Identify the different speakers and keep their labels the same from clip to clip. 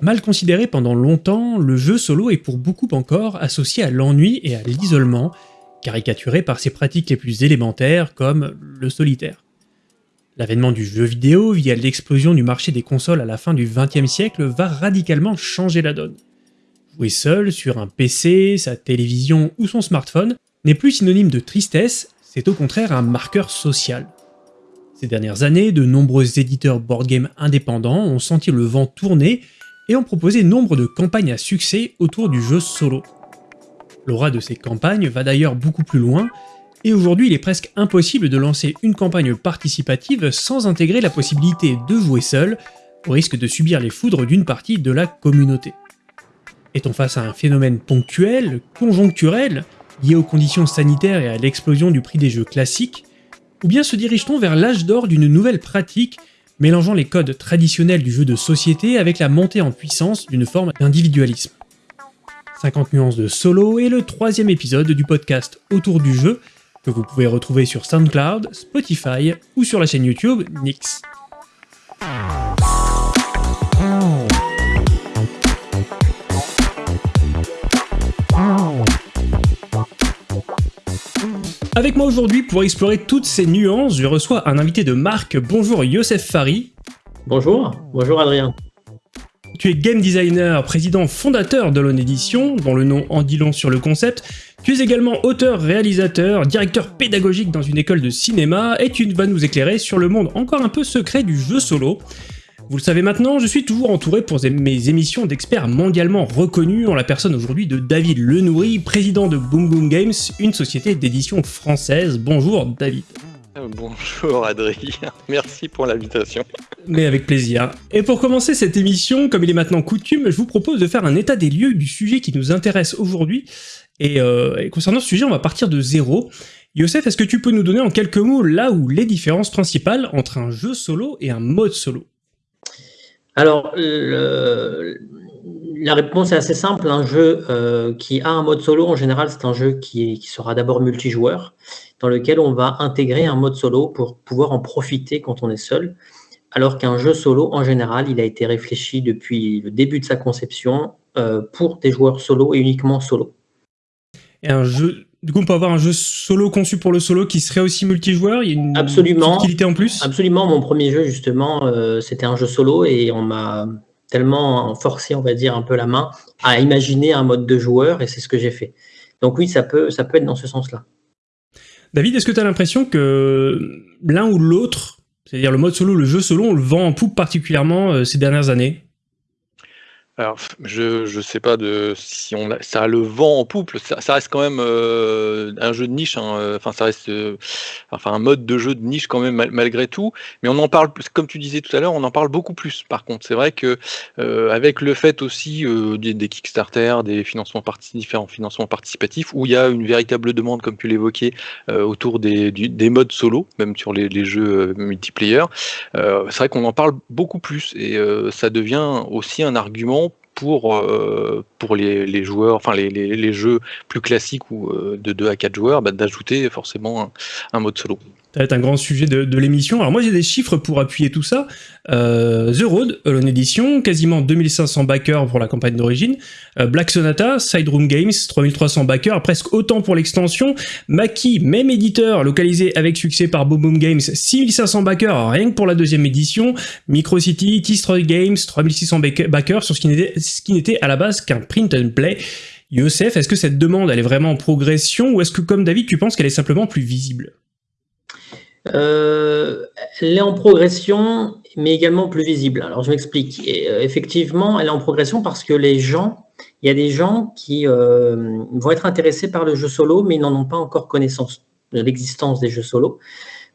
Speaker 1: Mal considéré pendant longtemps, le jeu solo est pour beaucoup encore associé à l'ennui et à l'isolement, caricaturé par ses pratiques les plus élémentaires comme le solitaire. L'avènement du jeu vidéo via l'explosion du marché des consoles à la fin du XXe siècle va radicalement changer la donne. Jouer seul sur un PC, sa télévision ou son smartphone n'est plus synonyme de tristesse, c'est au contraire un marqueur social. Ces dernières années, de nombreux éditeurs board game indépendants ont senti le vent tourner et ont proposé nombre de campagnes à succès autour du jeu solo. L'aura de ces campagnes va d'ailleurs beaucoup plus loin, et aujourd'hui il est presque impossible de lancer une campagne participative sans intégrer la possibilité de jouer seul, au risque de subir les foudres d'une partie de la communauté. Est-on face à un phénomène ponctuel, conjoncturel, lié aux conditions sanitaires et à l'explosion du prix des jeux classiques, ou bien se dirige-t-on vers l'âge d'or d'une nouvelle pratique mélangeant les codes traditionnels du jeu de société avec la montée en puissance d'une forme d'individualisme? 50 nuances de solo est le troisième épisode du podcast Autour du jeu, que vous pouvez retrouver sur SoundCloud, Spotify ou sur la chaîne YouTube Nix. Avec moi aujourd'hui pour explorer toutes ces nuances, je reçois un invité de marque. Bonjour Youssef Fari.
Speaker 2: Bonjour, bonjour Adrien.
Speaker 1: Tu es game designer, président fondateur de l'On Edition, dont le nom en dit long sur le concept. Tu es également auteur, réalisateur, directeur pédagogique dans une école de cinéma, et tu vas nous éclairer sur le monde encore un peu secret du jeu solo. Vous le savez maintenant, je suis toujours entouré pour mes émissions d'experts mondialement reconnus en la personne aujourd'hui de David Lenoury, président de Boom Boom Games, une société d'édition française. Bonjour David.
Speaker 3: Euh, bonjour Adrien, merci pour l'invitation.
Speaker 1: Mais avec plaisir. Et pour commencer cette émission, comme il est maintenant coutume, je vous propose de faire un état des lieux du sujet qui nous intéresse aujourd'hui. Et, euh, concernant ce sujet, on va partir de zéro. Youssef, est-ce que tu peux nous donner en quelques mots là où les différences principales entre un jeu solo et un mode solo?
Speaker 2: Alors, la réponse est assez simple. Un jeu euh, qui a un mode solo, en général, c'est un jeu qui, sera d'abord multijoueur, dans lequel on va intégrer un mode solo pour pouvoir en profiter quand on est seul. Alors qu'un jeu solo, en général, il a été réfléchi depuis le début de sa conception euh, pour des joueurs solo et uniquement solo.
Speaker 1: Un jeu du coup, on peut avoir un jeu solo conçu pour le solo qui serait aussi multijoueur. Il y a une
Speaker 2: absolument,
Speaker 1: utilité en plus.
Speaker 2: Absolument. Mon premier jeu, justement, euh, c'était un jeu solo et on m'a tellement forcé, on va dire, un peu la main à imaginer un mode de joueur et c'est ce que j'ai fait. Donc oui, ça peut, ça peut être dans ce sens-là.
Speaker 1: David, est-ce que tu as l'impression que l'un ou l'autre, c'est-à-dire le mode solo, le jeu solo, on le vend en poupe particulièrement euh, ces dernières années?
Speaker 3: Alors, je je sais pas de si on ça a le vent en poupe, ça reste quand même, euh, un jeu de niche, hein, euh, enfin ça reste, euh, enfin un mode de jeu de niche quand même malgré tout, mais on en parle comme tu disais tout à l'heure, on en parle beaucoup plus par contre. C'est vrai que, avec le fait aussi, des des Kickstarter, des financements différents financements participatifs où il y a une véritable demande comme tu l'évoquais, autour des des modes solo, même sur les les jeux, multiplayer, c'est vrai qu'on en parle beaucoup plus et ça devient aussi un argument pour, euh, les, jeux plus classiques ou euh, de 2 à 4 joueurs, bah, d'ajouter forcément un, mode solo.
Speaker 1: Ça va être un grand sujet de, de l'émission. Alors moi j'ai des chiffres pour appuyer tout ça. Euh, The Road, Alone Edition, quasiment 2500 backers pour la campagne d'origine. Euh, Black Sonata, Side Room Games, 3300 backers, presque autant pour l'extension. Maki, même éditeur, localisé avec succès par Boom Boom Games, 6500 backers rien que pour la deuxième édition. Microcity, T-Stroy Games, 3600 backers sur ce qui n'était à la base qu'un print and play. Youssef, est-ce que cette demande elle est vraiment en progression ou est-ce que comme David tu penses qu'elle est simplement plus visible?
Speaker 2: Euh, elle est en progression, mais également plus visible. Alors, je m'explique. Euh, effectivement, elle est en progression parce que les gens, il y a des gens qui euh, vont être intéressés par le jeu solo, mais ils n'en ont pas encore connaissance de l'existence des jeux solo.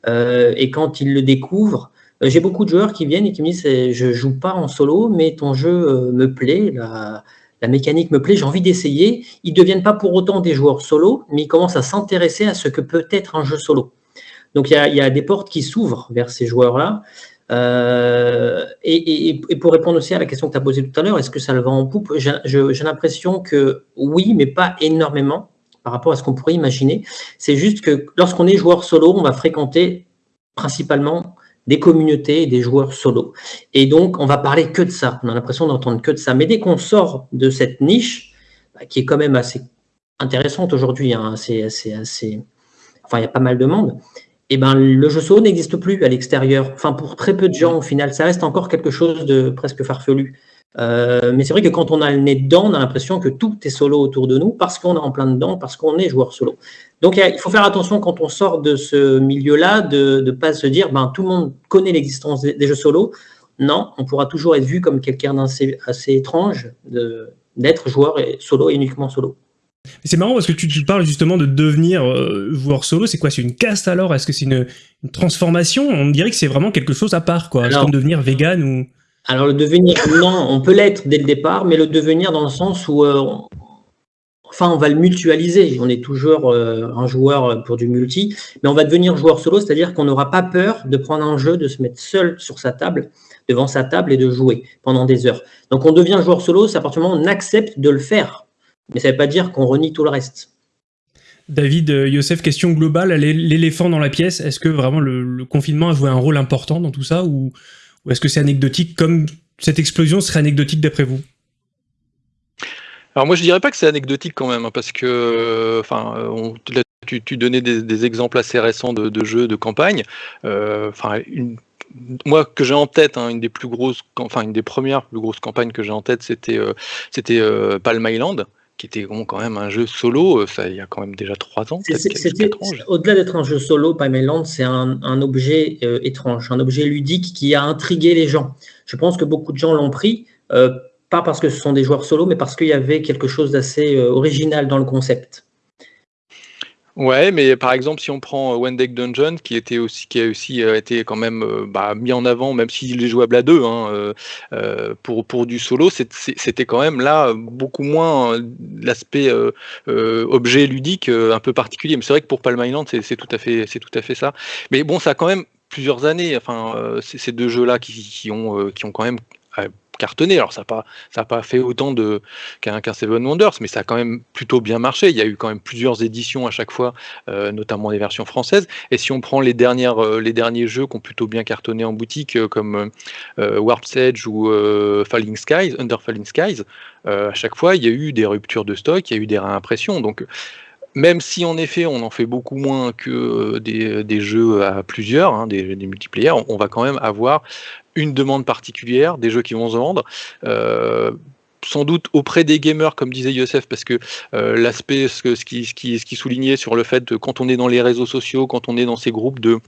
Speaker 2: et quand ils le découvrent, j'ai beaucoup de joueurs qui viennent et qui me disent je joue pas en solo, mais ton jeu me plaît, la, la mécanique me plaît, j'ai envie d'essayer. Ils ne deviennent pas pour autant des joueurs solo, mais ils commencent à s'intéresser à ce que peut être un jeu solo. Donc, il y a, des portes qui s'ouvrent vers ces joueurs-là. Euh, et, pour répondre aussi à la question que tu as posée tout à l'heure, est-ce que ça le vend en poupe? J'ai l'impression que oui, mais pas énormément par rapport à ce qu'on pourrait imaginer. C'est juste que lorsqu'on est joueur solo, on va fréquenter principalement des communautés et des joueurs solo. Et donc, on va parler que de ça. On a l'impression d'entendre que de ça. Mais dès qu'on sort de cette niche, bah, qui est quand même assez intéressante aujourd'hui, hein, assez, enfin, il y a pas mal de monde, eh ben, le jeu solo n'existe plus à l'extérieur. Enfin, pour très peu de gens, au final, ça reste encore quelque chose de presque farfelu. Euh, mais c'est vrai que quand on a le nez dedans, on a l'impression que tout est solo autour de nous parce qu'on est en plein dedans, parce qu'on est joueur solo. Donc il faut faire attention quand on sort de ce milieu-là, de ne pas se dire ben, tout le monde connaît l'existence des, jeux solo. Non, on pourra toujours être vu comme quelqu'un d'assez assez étrange d'être joueur solo et uniquement solo.
Speaker 1: C'est marrant parce que tu, parles justement de devenir euh, joueur solo. C'est quoi? C'est une caste alors? Est-ce que c'est une, transformation? On dirait que c'est vraiment quelque chose à part, quoi. comme devenir vegan ou.
Speaker 2: Alors le devenir, non, on peut l'être dès le départ, mais le devenir dans le sens où, euh, enfin, on va le mutualiser. On est toujours euh, un joueur pour du multi, mais on va devenir joueur solo, c'est-à-dire qu'on n'aura pas peur de prendre un jeu, de se mettre seul sur sa table, devant sa table et de jouer pendant des heures. Donc on devient joueur solo, c'est à partir du moment où on accepte de le faire, mais ça ne veut pas dire qu'on renie tout le reste.
Speaker 1: David, euh, Youssef, question globale, l'éléphant dans la pièce, est-ce que vraiment le, confinement a joué un rôle important dans tout ça ou ou est-ce que c'est anecdotique comme cette explosion serait anecdotique d'après vous?
Speaker 3: Alors moi je dirais pas que c'est anecdotique quand même, hein, parce que enfin tu, donnais des, exemples assez récents de, jeux de campagne. Euh, enfin moi que j'ai en tête, hein, une des plus grosses, enfin une des premières plus grosses campagnes que j'ai en tête, c'était euh, c'était euh, Palm Island qui était quand même un jeu solo, euh, ça il y a quand même déjà trois ans,
Speaker 2: Au-delà d'être un jeu solo, Paimeland, c'est un, un, objet euh, étrange, un objet ludique qui a intrigué les gens. Je pense que beaucoup de gens l'ont pris, euh, pas parce que ce sont des joueurs solo, mais parce qu'il y avait quelque chose d'assez original dans le concept.
Speaker 3: Ouais, mais par exemple, si on prend euh, One Dungeon, qui était aussi, qui a aussi euh, été quand même euh, bah, mis en avant, même s'il est jouable à deux, hein, pour, pour du solo, c'était quand même là beaucoup moins l'aspect objet ludique un peu particulier. Mais c'est vrai que pour Palm Island, c'est tout à fait, c'est tout à fait ça. Mais bon, ça a quand même plusieurs années. Enfin, ces deux jeux-là qui, ont, qui ont quand même cartonné. Alors ça n'a pas, pas fait autant de qu'un Seven Wonders, mais ça a quand même plutôt bien marché. Il y a eu quand même plusieurs éditions à chaque fois, euh, notamment des versions françaises. Et si on prend les, dernières, euh, les derniers jeux qui ont plutôt bien cartonné en boutique, euh, comme Warp's Edge ou Falling Skies, Under Falling Skies, à chaque fois il y a eu des ruptures de stock, il y a eu des réimpressions. Donc même si en effet on en fait beaucoup moins que des, jeux à plusieurs, hein, des, des, multiplayer, on, va quand même avoir une demande particulière, des jeux qui vont se vendre. Euh, sans doute auprès des gamers, comme disait Youssef, parce que euh, l'aspect, ce, qui, ce, qui, ce qui soulignait sur le fait de quand on est dans les réseaux sociaux, quand on est dans ces groupes de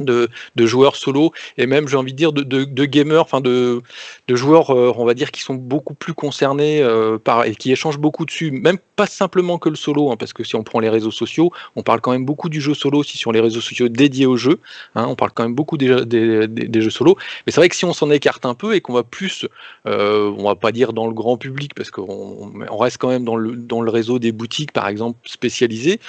Speaker 3: de, joueurs solo et même j'ai envie de dire de, gamers, enfin de, joueurs, euh, on va dire, qui sont beaucoup plus concernés euh, par et qui échangent beaucoup dessus, même pas simplement que le solo, hein, parce que si on prend les réseaux sociaux, on parle quand même beaucoup du jeu solo aussi sur les réseaux sociaux dédiés au jeu. Hein, on parle quand même beaucoup des, jeux solo, mais c'est vrai que si on s'en écarte un peu et qu'on va plus, euh, on va pas dire dans le grand public, parce qu'on on reste quand même dans le, dans le réseau des boutiques, par exemple, spécialisées.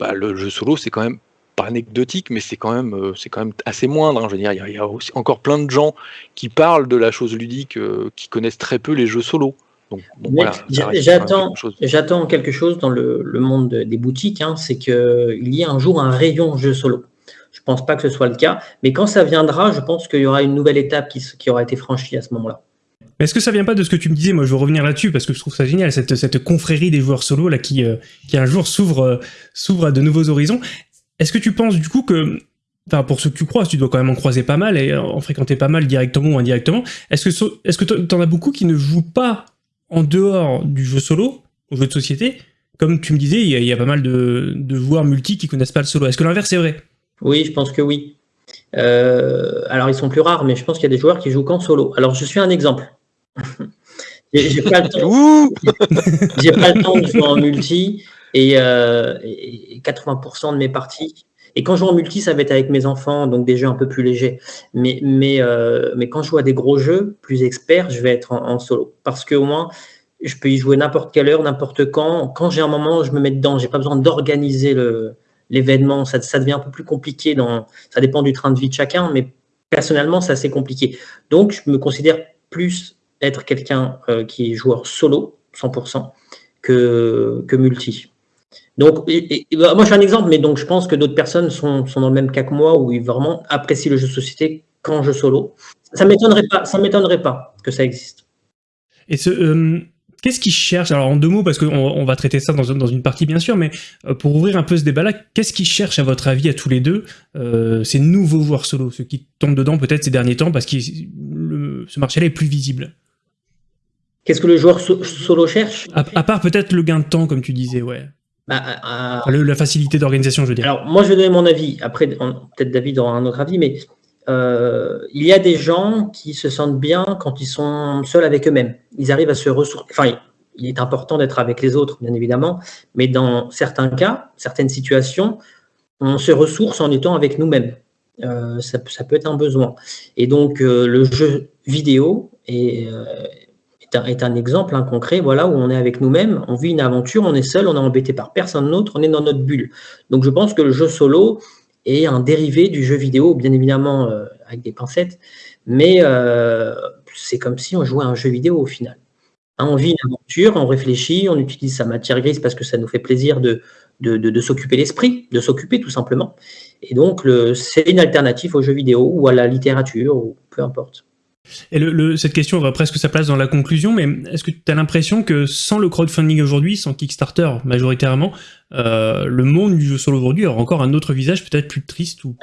Speaker 3: Bah, le jeu solo, c'est quand même pas anecdotique, mais c'est quand même, euh, c'est quand même assez moindre. Hein. Je veux dire, il y, a, aussi encore plein de gens qui parlent de la chose ludique, euh, qui connaissent très peu les jeux solo. Donc,
Speaker 2: j'attends, j'attends quelque chose dans le, monde des boutiques, hein, c'est qu'il y ait un jour un rayon jeu solo. Je ne pense pas que ce soit le cas, mais quand ça viendra, je pense qu'il y aura une nouvelle étape qui, qui aura été franchie à ce moment-là.
Speaker 1: Mais est-ce que ça vient pas de ce que tu me disais? Moi, je veux revenir là-dessus parce que je trouve ça génial, cette, cette confrérie des joueurs solo là qui, euh, qui un jour s'ouvre, s'ouvre à de nouveaux horizons. Est-ce que tu penses du coup que, enfin pour ceux que tu croises, tu dois quand même en croiser pas mal et en fréquenter pas mal directement ou indirectement, est-ce que est-ce que t'en as beaucoup qui ne jouent pas en dehors du jeu solo, au jeu de société? Comme tu me disais, il y, a, pas mal de, joueurs multi qui connaissent pas le solo. Est-ce que l'inverse est vrai?
Speaker 2: Oui, je pense que oui. Euh, alors ils sont plus rares, mais je pense qu'il y a des joueurs qui jouent qu'en solo. Alors je suis un exemple. J'ai pas le temps de jouer en multi et, 80% euh, de mes parties. Et quand je joue en multi, ça va être avec mes enfants, donc des jeux un peu plus légers. Mais, mais, euh, mais quand je joue à des gros jeux, plus experts, je vais être en, solo. Parce qu'au moins, je peux y jouer n'importe quelle heure, n'importe quand. Quand j'ai un moment, je me mets dedans. J'ai pas besoin d'organiser l'événement. Ça, ça, devient un peu plus compliqué. Dans, ça dépend du train de vie de chacun, mais personnellement, c'est assez compliqué. Donc, je me considère plus être quelqu'un euh, qui est joueur solo, 100%, que, que multi. Donc, bah, moi, j'ai un exemple, mais donc je pense que d'autres personnes sont, sont, dans le même cas que moi, où ils vraiment apprécient le jeu de société qu'en jeu solo. Ça m'étonnerait pas, ça m'étonnerait pas que ça existe.
Speaker 1: Et ce, euh, qu'est-ce qu'ils cherchent? Alors en deux mots, parce qu'on on va traiter ça dans, dans, une partie bien sûr, mais euh, pour ouvrir un peu ce débat-là, qu'est-ce qu'ils cherchent à votre avis à tous les deux? Euh, ces nouveaux joueurs solo, ceux qui tombent dedans peut-être ces derniers temps parce que ce marché-là est plus visible
Speaker 2: Qu'est-ce que le joueur solo cherche?
Speaker 1: À, part peut-être le gain de temps, comme tu disais, ouais. Bah, la facilité d'organisation, je veux dire.
Speaker 2: Alors, moi, je vais donner mon avis. Après, peut-être David aura un autre avis, mais euh, il y a des gens qui se sentent bien quand ils sont seuls avec eux-mêmes. Ils arrivent à se ressourcer. Enfin, il est important d'être avec les autres, bien évidemment, mais dans certains cas, certaines situations, on se ressource en étant avec nous-mêmes. Euh, ça, peut être un besoin. Et donc, euh, le jeu vidéo est, est, un, exemple concret voilà, où on est avec nous-mêmes, on vit une aventure, on est seul, on est embêté par personne d'autre, on est dans notre bulle. Donc, je pense que le jeu solo, et un dérivé du jeu vidéo, bien évidemment euh, avec des pincettes, mais euh, c'est comme si on jouait à un jeu vidéo au final. Hein, on vit une aventure, on réfléchit, on utilise sa matière grise parce que ça nous fait plaisir de, de, de, s'occuper l'esprit, de s'occuper tout simplement. Et donc, c'est une alternative au jeu vidéo ou à la littérature, ou peu importe.
Speaker 1: Et le, cette question aura presque sa place dans la conclusion, mais est-ce que tu as l'impression que sans le crowdfunding aujourd'hui, sans Kickstarter majoritairement, euh, le monde du jeu solo aujourd'hui aura encore un autre visage peut-être plus triste ou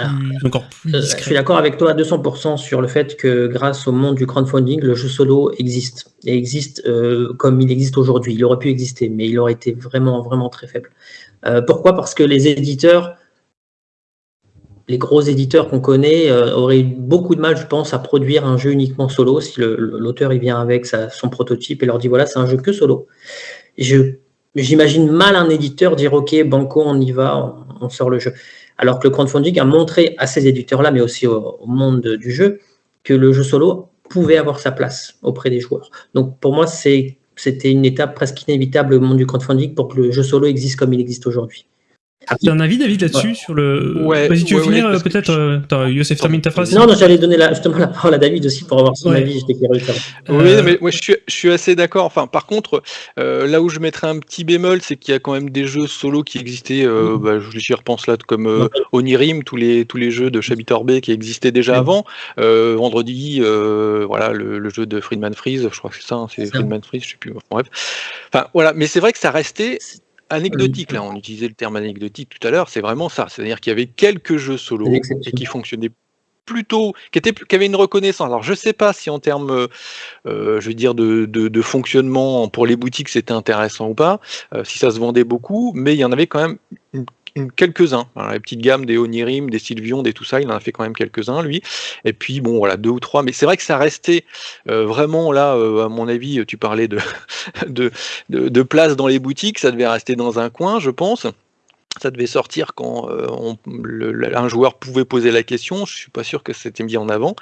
Speaker 1: encore plus
Speaker 2: discret. Je suis d'accord avec toi à 200% sur le fait que grâce au monde du crowdfunding, le jeu solo existe. Et existe euh, comme il existe aujourd'hui. Il aurait pu exister, mais il aurait été vraiment, vraiment très faible. Euh, pourquoi? Parce que les éditeurs les gros éditeurs qu'on connaît euh, auraient beaucoup de mal, je pense, à produire un jeu uniquement solo si l'auteur il vient avec son prototype et leur dit voilà, c'est un jeu que solo. J'imagine mal un éditeur dire ok, banco, on y va, on, sort le jeu. Alors que le crowdfunding a montré à ces éditeurs-là, mais aussi au, monde du jeu, que le jeu solo pouvait avoir sa place auprès des joueurs. Donc pour moi, c'était une étape presque inévitable au monde du crowdfunding pour que le jeu solo existe comme il existe aujourd'hui.
Speaker 1: Tu as un avis, David, là-dessus sur le. Ouais, Vas-y, tu veux finir euh, peut-être euh, Youssef, termine ta phrase
Speaker 2: Non, non, j'allais donner la, justement la parole à David aussi pour avoir son avis. Curieux.
Speaker 3: Oui, euh, mais je, suis, je suis assez d'accord. Enfin, par contre, là où je mettrais un petit bémol, c'est qu'il y a quand même des jeux solo qui existaient. Mm. bah, je repense là, comme Onirim, tous les, tous les jeux de Chabitor B qui existaient déjà mm. avant. vendredi, voilà, le, jeu de Friedman Freeze, je crois que c'est ça, hein, c'est Friedman Freeze, je sais plus. Bref. Enfin, voilà, mais c'est vrai que ça restait anecdotique, là, on utilisait le terme anecdotique tout à l'heure, c'est vraiment ça. C'est-à-dire qu'il y avait quelques jeux solo et qui fonctionnaient plutôt, qui, était, qui avaient une reconnaissance. Alors je sais pas si en termes, euh, euh, je veux dire, de, de, fonctionnement pour les boutiques c'était intéressant ou pas, euh, si ça se vendait beaucoup, mais il y en avait quand même une quelques-uns. la petite gamme des Onirim, des Sylvion, des tout ça, il en a fait quand même quelques-uns, lui. Et puis, bon, voilà, deux ou trois. Mais c'est vrai que ça restait euh, vraiment là, euh, à mon avis, tu parlais de, de, de, place dans les boutiques, ça devait rester dans un coin, je pense ça devait sortir quand euh, un joueur pouvait poser la question. Je suis pas sûr que c'était mis en avant.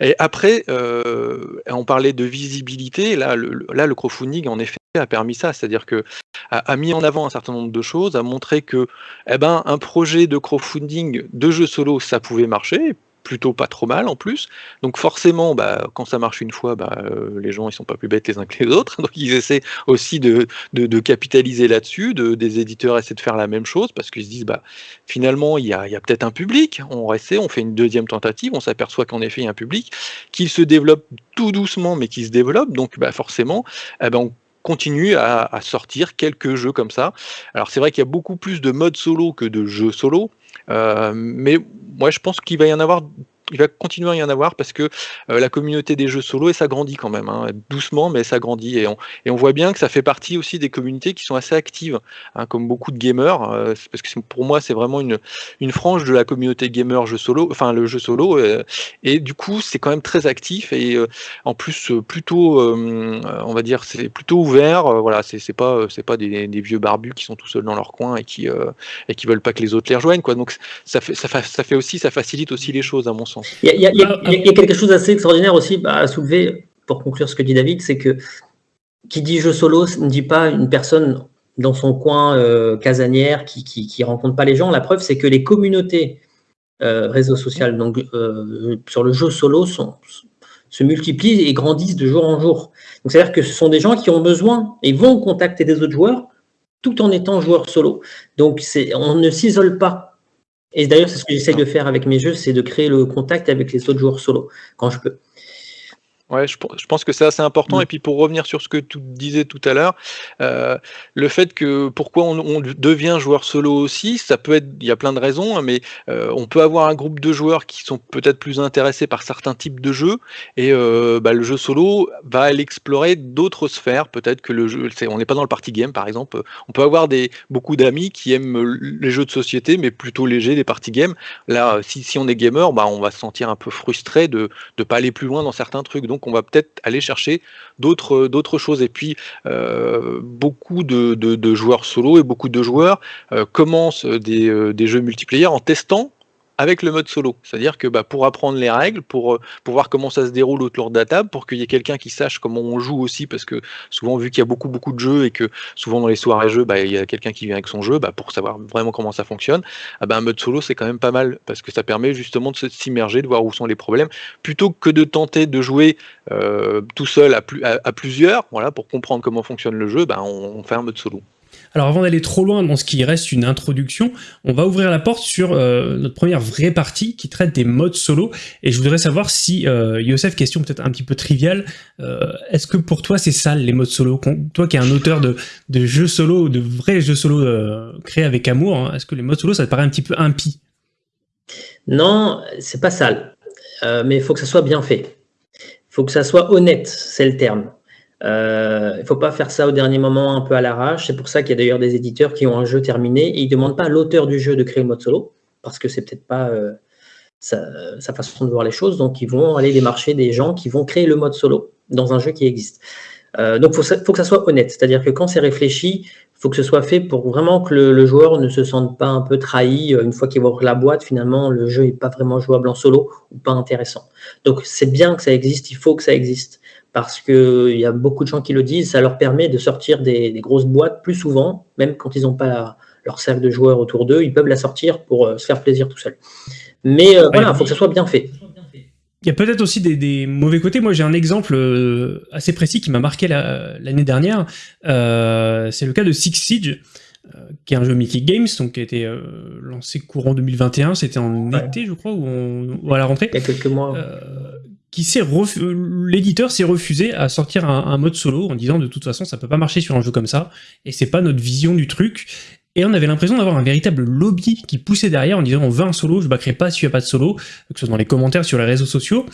Speaker 3: Et après, on parlait de visibilité. Là, le, là, le crowdfunding en effet a permis ça, c'est-à-dire que a, mis en avant un certain nombre de choses, a montré que eh ben, un projet de crowdfunding de jeu solo, ça pouvait marcher, plutôt pas trop mal en plus. Donc forcément, bah, quand ça marche une fois, bah, euh, les gens ils sont pas plus bêtes les uns que les autres. Donc ils essaient aussi de, de, capitaliser là-dessus. De, des éditeurs essaient de faire la même chose parce qu'ils se disent bah finalement il y a, a peut-être un public. On essaie, on fait une deuxième tentative, on s'aperçoit qu'en effet il y a un public, qu'il se développe tout doucement mais qui se développe. Donc bah, forcément, eh ben, on continue à, sortir quelques jeux comme ça. Alors c'est vrai qu'il y a beaucoup plus de modes solo que de jeux solo, mais moi je pense qu'il va y en avoir il va continuer à y en avoir parce que euh, la communauté des jeux solo, et s'agrandit quand même, hein, doucement, mais ça grandit. Et on, voit bien que ça fait partie aussi des communautés qui sont assez actives, hein, comme beaucoup de gamers, euh, parce que pour moi, c'est vraiment une, frange de la communauté gamer jeu solo, enfin le jeu solo, euh, et du coup, c'est quand même très actif, et en plus, plutôt, on va dire, c'est plutôt ouvert, voilà, c'est pas, c'est pas des, vieux barbus qui sont tout seuls dans leur coin et qui, et qui veulent pas que les autres les rejoignent, quoi. Donc ça fait, ça, ça fait aussi, ça facilite aussi les choses, à mon sens.
Speaker 2: Il y, a, quelque chose d'assez extraordinaire aussi à soulever, pour conclure ce que dit David, c'est que qui dit jeu solo ne dit pas une personne dans son coin euh, casanière qui, qui, rencontre pas les gens. La preuve, c'est que les communautés euh, réseaux sociaux, donc euh, sur le jeu solo, sont, se multiplient et grandissent de jour en jour. Donc c'est-à-dire que ce sont des gens qui ont besoin et vont contacter des autres joueurs tout en étant joueur solo. Donc on ne s'isole pas. Et d'ailleurs, c'est ce que j'essaye de faire avec mes jeux, c'est de créer le contact avec les autres joueurs solo quand je peux.
Speaker 3: Ouais, je, pense que c'est assez important. Mm. Et puis pour revenir sur ce que tu disais tout à l'heure, euh, le fait que pourquoi on, devient joueur solo aussi, ça peut être, il y a plein de raisons, hein, mais euh, on peut avoir un groupe de joueurs qui sont peut-être plus intéressés par certains types de jeux, et euh, bah, le jeu solo va aller explorer d'autres sphères. Peut-être que le jeu, on n'est pas dans le party game par exemple. On peut avoir des beaucoup d'amis qui aiment les jeux de société, mais plutôt légers, des party games. Là, si, si on est gamer, bah, on va se sentir un peu frustré de ne pas aller plus loin dans certains trucs. Donc on va peut-être aller chercher d'autres choses. Et puis, euh, beaucoup de, joueurs solo et beaucoup de joueurs euh, commencent des, euh, des jeux multiplayer en testant avec le mode solo. C'est-à-dire que bah, pour apprendre les règles, pour, euh, pour voir comment ça se déroule autour de la table, pour qu'il y ait quelqu'un qui sache comment on joue aussi, parce que souvent, vu qu'il y a beaucoup, beaucoup de jeux et que souvent dans les soirées jeux, bah, il y a quelqu'un qui vient avec son jeu, bah, pour savoir vraiment comment ça fonctionne, ah bah, un mode solo, c'est quand même pas mal, parce que ça permet justement de s'immerger, de voir où sont les problèmes, plutôt que de tenter de jouer euh, tout seul à, plusieurs, voilà, pour comprendre comment fonctionne le jeu, on fait un mode solo.
Speaker 1: Alors avant d'aller trop loin dans ce qui reste une introduction, on va ouvrir la porte sur euh, notre première vraie partie qui traite des modes solo. Et je voudrais savoir si, euh, Youssef, question peut-être un petit peu triviale, euh, est-ce que pour toi c'est ça les modes solo? Toi qui es un auteur de, jeux solo, de vrais jeux solo créés avec amour, hein, est-ce que les modes solo ça te paraît un petit peu impie?
Speaker 2: Non, c'est pas sale. mais il faut que ça soit bien fait. Il faut que ça soit honnête, c'est le terme. Euh, il ne faut pas faire ça au dernier moment un peu à l'arrache. C'est pour ça qu'il y a d'ailleurs des éditeurs qui ont un jeu terminé et ils ne demandent pas à l'auteur du jeu de créer le mode solo parce que c'est peut-être pas euh, sa, façon de voir les choses. Donc ils vont aller démarcher des gens qui vont créer le mode solo dans un jeu qui existe. Euh, donc il faut, que ça soit honnête. C'est-à-dire que quand c'est réfléchi, il faut que ce soit fait pour vraiment que le, joueur ne se sente pas un peu trahi. Une fois qu'il va la boîte, finalement, le jeu n'est pas vraiment jouable en solo ou pas intéressant. Donc c'est bien que ça existe, il faut que ça existe parce qu'il y a beaucoup de gens qui le disent, ça leur permet de sortir des, grosses boîtes plus souvent, même quand ils n'ont pas leur cercle de joueurs autour d'eux, ils peuvent la sortir pour euh, se faire plaisir tout seul. Mais euh, voilà, il faut que ça soit bien fait.
Speaker 1: Il y a peut-être aussi des, mauvais côtés. Moi, j'ai un exemple euh, assez précis qui m'a marqué l'année dernière. c'est le cas de Six Siege, qui est un jeu Mickey Games, donc qui a été lancé courant 2021. C'était en été, je crois, ou, à la rentrée.
Speaker 2: Il y a quelques mois
Speaker 1: qui s'est l'éditeur s'est refusé à sortir un, mode solo en disant de toute façon ça peut pas marcher sur un jeu comme ça et c'est pas notre vision du truc et on avait l'impression d'avoir un véritable lobby qui poussait derrière en disant on veut un solo, je backerai pas s'il n'y a pas de solo, que ce soit dans les commentaires sur les réseaux sociaux.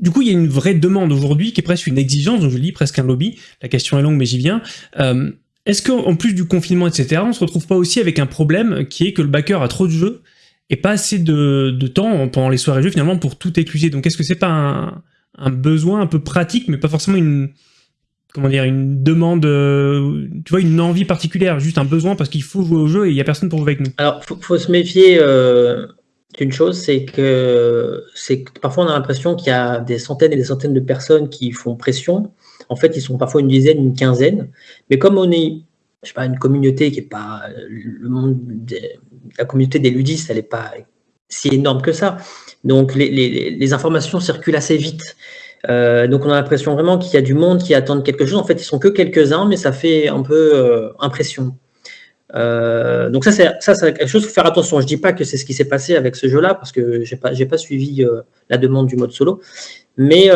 Speaker 1: Du coup, il y a une vraie demande aujourd'hui qui est presque une exigence, donc je lis presque un lobby, la question est longue mais j'y viens. Euh, est-ce qu'en plus du confinement, etc., on se retrouve pas aussi avec un problème qui est que le backer a trop de jeux et pas assez de, temps pendant les soirées jeux finalement pour tout écluser. Donc est-ce que c'est pas un, besoin un peu pratique, mais pas forcément une comment dire une demande, euh, tu vois, une envie particulière, juste un besoin parce qu'il faut jouer au jeu et il y a personne pour jouer avec nous?
Speaker 2: Alors faut, faut se méfier euh, d'une chose, c'est que c'est parfois on a l'impression qu'il y a des centaines et des centaines de personnes qui font pression. En fait, ils sont parfois une dizaine, une quinzaine. Mais comme on est je sais pas, une communauté qui est pas le monde la communauté des ludistes, elle n'est pas si énorme que ça. Donc les, informations circulent assez vite. Euh, donc on a l'impression vraiment qu'il y a du monde qui attend quelque chose. En fait, ils sont que quelques-uns, mais ça fait un peu euh, impression. Euh, donc ça, c'est quelque chose. Faut faire attention. Je dis pas que c'est ce qui s'est passé avec ce jeu-là parce que j'ai pas, j'ai pas suivi la demande du mode solo. Mais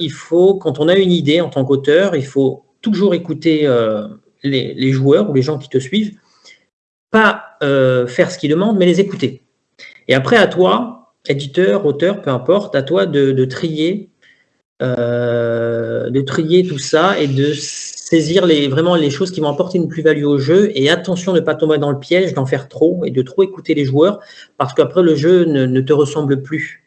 Speaker 2: il faut, quand on a une idée en tant qu'auteur, il faut toujours écouter les, joueurs ou les gens qui te suivent, pas euh, faire ce qu'ils demandent, mais les écouter. Et après, à toi, éditeur, auteur, peu importe, à toi de, trier, euh, de trier tout ça et de saisir les, vraiment les choses qui vont apporter une plus-value au jeu. Et attention de ne pas tomber dans le piège d'en faire trop et de trop écouter les joueurs, parce qu'après, le jeu ne, te ressemble plus.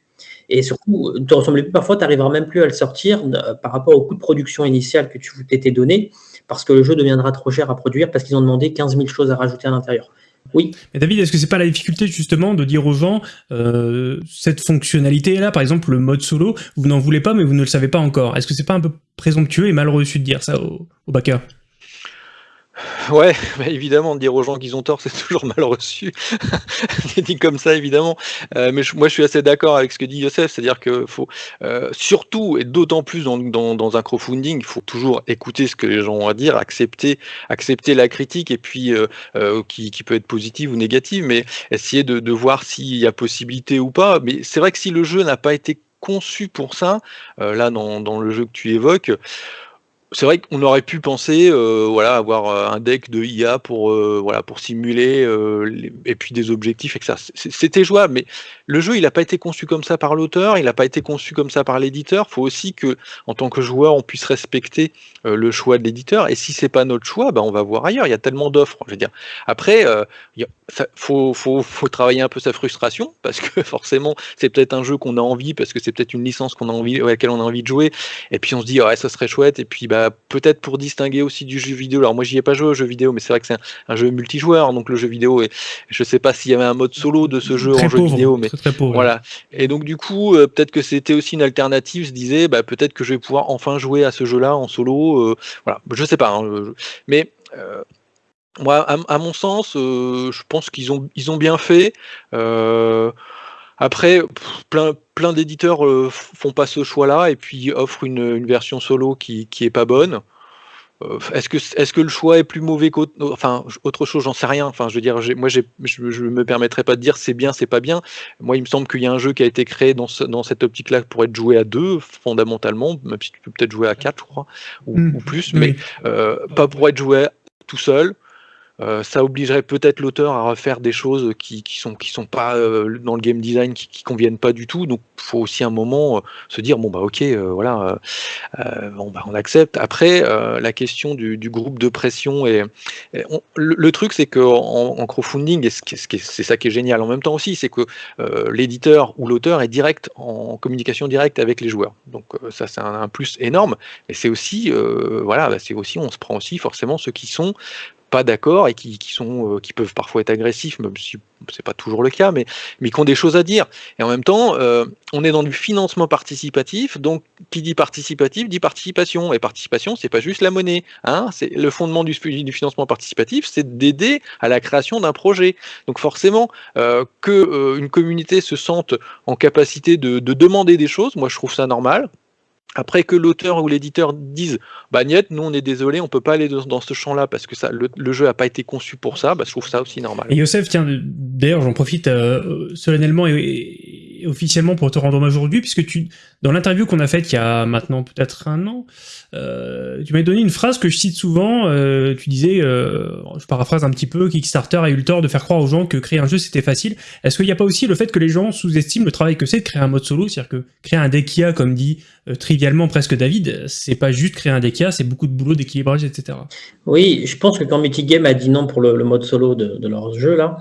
Speaker 2: Et surtout, ne te ressemble plus. Parfois, tu n'arriveras même plus à le sortir euh, par rapport au coût de production initial que tu t'étais donné parce que le jeu deviendra trop cher à produire parce qu'ils ont demandé 15 000 choses à rajouter à l'intérieur. Oui.
Speaker 1: Mais David, est-ce que c'est pas la difficulté justement de dire aux gens euh, cette fonctionnalité-là, par exemple le mode solo, vous n'en voulez pas mais vous ne le savez pas encore. Est-ce que c'est pas un peu présomptueux et mal reçu de dire ça aux, backers
Speaker 3: Ouais, bah, évidemment, dire aux gens qu'ils ont tort, c'est toujours mal reçu. C'est dit comme ça, évidemment. Euh, mais moi, je suis assez d'accord avec ce que dit Youssef, c'est-à-dire que faut euh, surtout et d'autant plus dans, dans, un crowdfunding, il faut toujours écouter ce que les gens ont à dire, accepter, accepter la critique et puis euh, qui, qui, peut être positive ou négative, mais essayer de, de voir s'il y a possibilité ou pas. Mais c'est vrai que si le jeu n'a pas été conçu pour ça, là dans, dans le jeu que tu évoques, c'est vrai qu'on aurait pu penser, euh, voilà, avoir euh, un deck de IA pour, euh, voilà, pour simuler et puis des objectifs et que ça, c'était jouable. Mais le jeu, il n'a pas été conçu comme ça par l'auteur, il n'a pas été conçu comme ça par l'éditeur. Il faut aussi que, en tant que joueur, on puisse respecter le choix de l'éditeur. Et si c'est pas notre choix, ben on va voir ailleurs. Il y a tellement d'offres. Je veux dire. Après, il faut, faut, faut, travailler un peu sa frustration parce que forcément, c'est peut-être un jeu qu'on a envie, parce que c'est peut-être une licence qu'on a envie, à laquelle on a envie de jouer. Et puis on se dit, ouais, ça serait chouette. Et puis, bah bah, peut-être pour distinguer aussi du jeu vidéo. Alors moi j'y ai pas joué au jeu vidéo, mais c'est vrai que c'est un, jeu multijoueur, donc le jeu vidéo, et je sais pas s'il y avait un mode solo de ce jeu en jeu vidéo, mais voilà. Et donc du coup, euh, peut-être que c'était aussi une alternative. Je disais, bah, peut-être que je vais pouvoir enfin jouer à ce jeu-là en solo. Euh, voilà, je sais pas, hein, mais euh, moi, à, mon sens, je pense qu'ils ont, ils ont bien fait. Après, plein, plein d'éditeurs euh, font pas ce choix-là et puis offrent une, version solo qui, qui est pas bonne. Euh, est-ce que, est que le choix est plus mauvais qu'autre enfin, autre chose J'en sais rien. Enfin, je veux dire, moi, je ne me permettrai pas de dire c'est bien, c'est pas bien. Moi, il me semble qu'il y a un jeu qui a été créé dans, dans cette optique-là pour être joué à deux, fondamentalement, même si tu peux peut-être jouer à quatre, je crois, ou, mmh. plus, mais euh, pas pour être joué tout seul. Euh, ça obligerait peut-être l'auteur à refaire des choses qui, qui sont qui sont pas euh, dans le game design, qui, qui conviennent pas du tout. Donc, faut aussi un moment euh, se dire bon bah ok, voilà, bah on accepte. Après, la question du, du, groupe de pression et, le, truc c'est que en, crowdfunding, et c'est ça qui est génial en même temps aussi, c'est que l'éditeur ou l'auteur est direct en communication directe avec les joueurs. Donc ça c'est un, plus énorme. Et c'est aussi voilà, bah, c'est aussi on se prend aussi forcément ceux qui sont pas d'accord et qui, sont, euh, qui peuvent parfois être agressifs, même si c'est pas toujours le cas, mais, mais qui ont des choses à dire. Et en même temps, euh, on est dans du financement participatif, donc qui dit participatif dit participation. Et participation, c'est pas juste la monnaie. Hein c'est le fondement du, du financement participatif, c'est d'aider à la création d'un projet. Donc forcément, euh, que une communauté se sente en capacité de, de demander des choses, moi je trouve ça normal. Après que l'auteur ou l'éditeur dise bah niet, nous on est désolé, on peut pas aller dans, ce champ-là parce que ça, le, jeu a pas été conçu pour ça, bah, je trouve ça aussi normal.
Speaker 1: Et Youssef, tiens, d'ailleurs j'en profite euh, solennellement et, officiellement pour te rendre hommage aujourd'hui, puisque tu, dans l'interview qu'on a faite il y a maintenant peut-être un an, euh, tu m'as donné une phrase que je cite souvent, euh, tu disais, euh, je paraphrase un petit peu, Kickstarter a eu le tort de faire croire aux gens que créer un jeu c'était facile. Est-ce qu'il n'y a pas aussi le fait que les gens sous-estiment le travail que c'est de créer un mode solo, c'est-à-dire que créer un deck IA, comme dit trivialement presque David, c'est pas juste créer un deck IA, c'est beaucoup de boulot d'équilibrage, etc.
Speaker 2: Oui, je pense que quand Mythic Game a dit non pour le, mode solo de, de leur jeu là,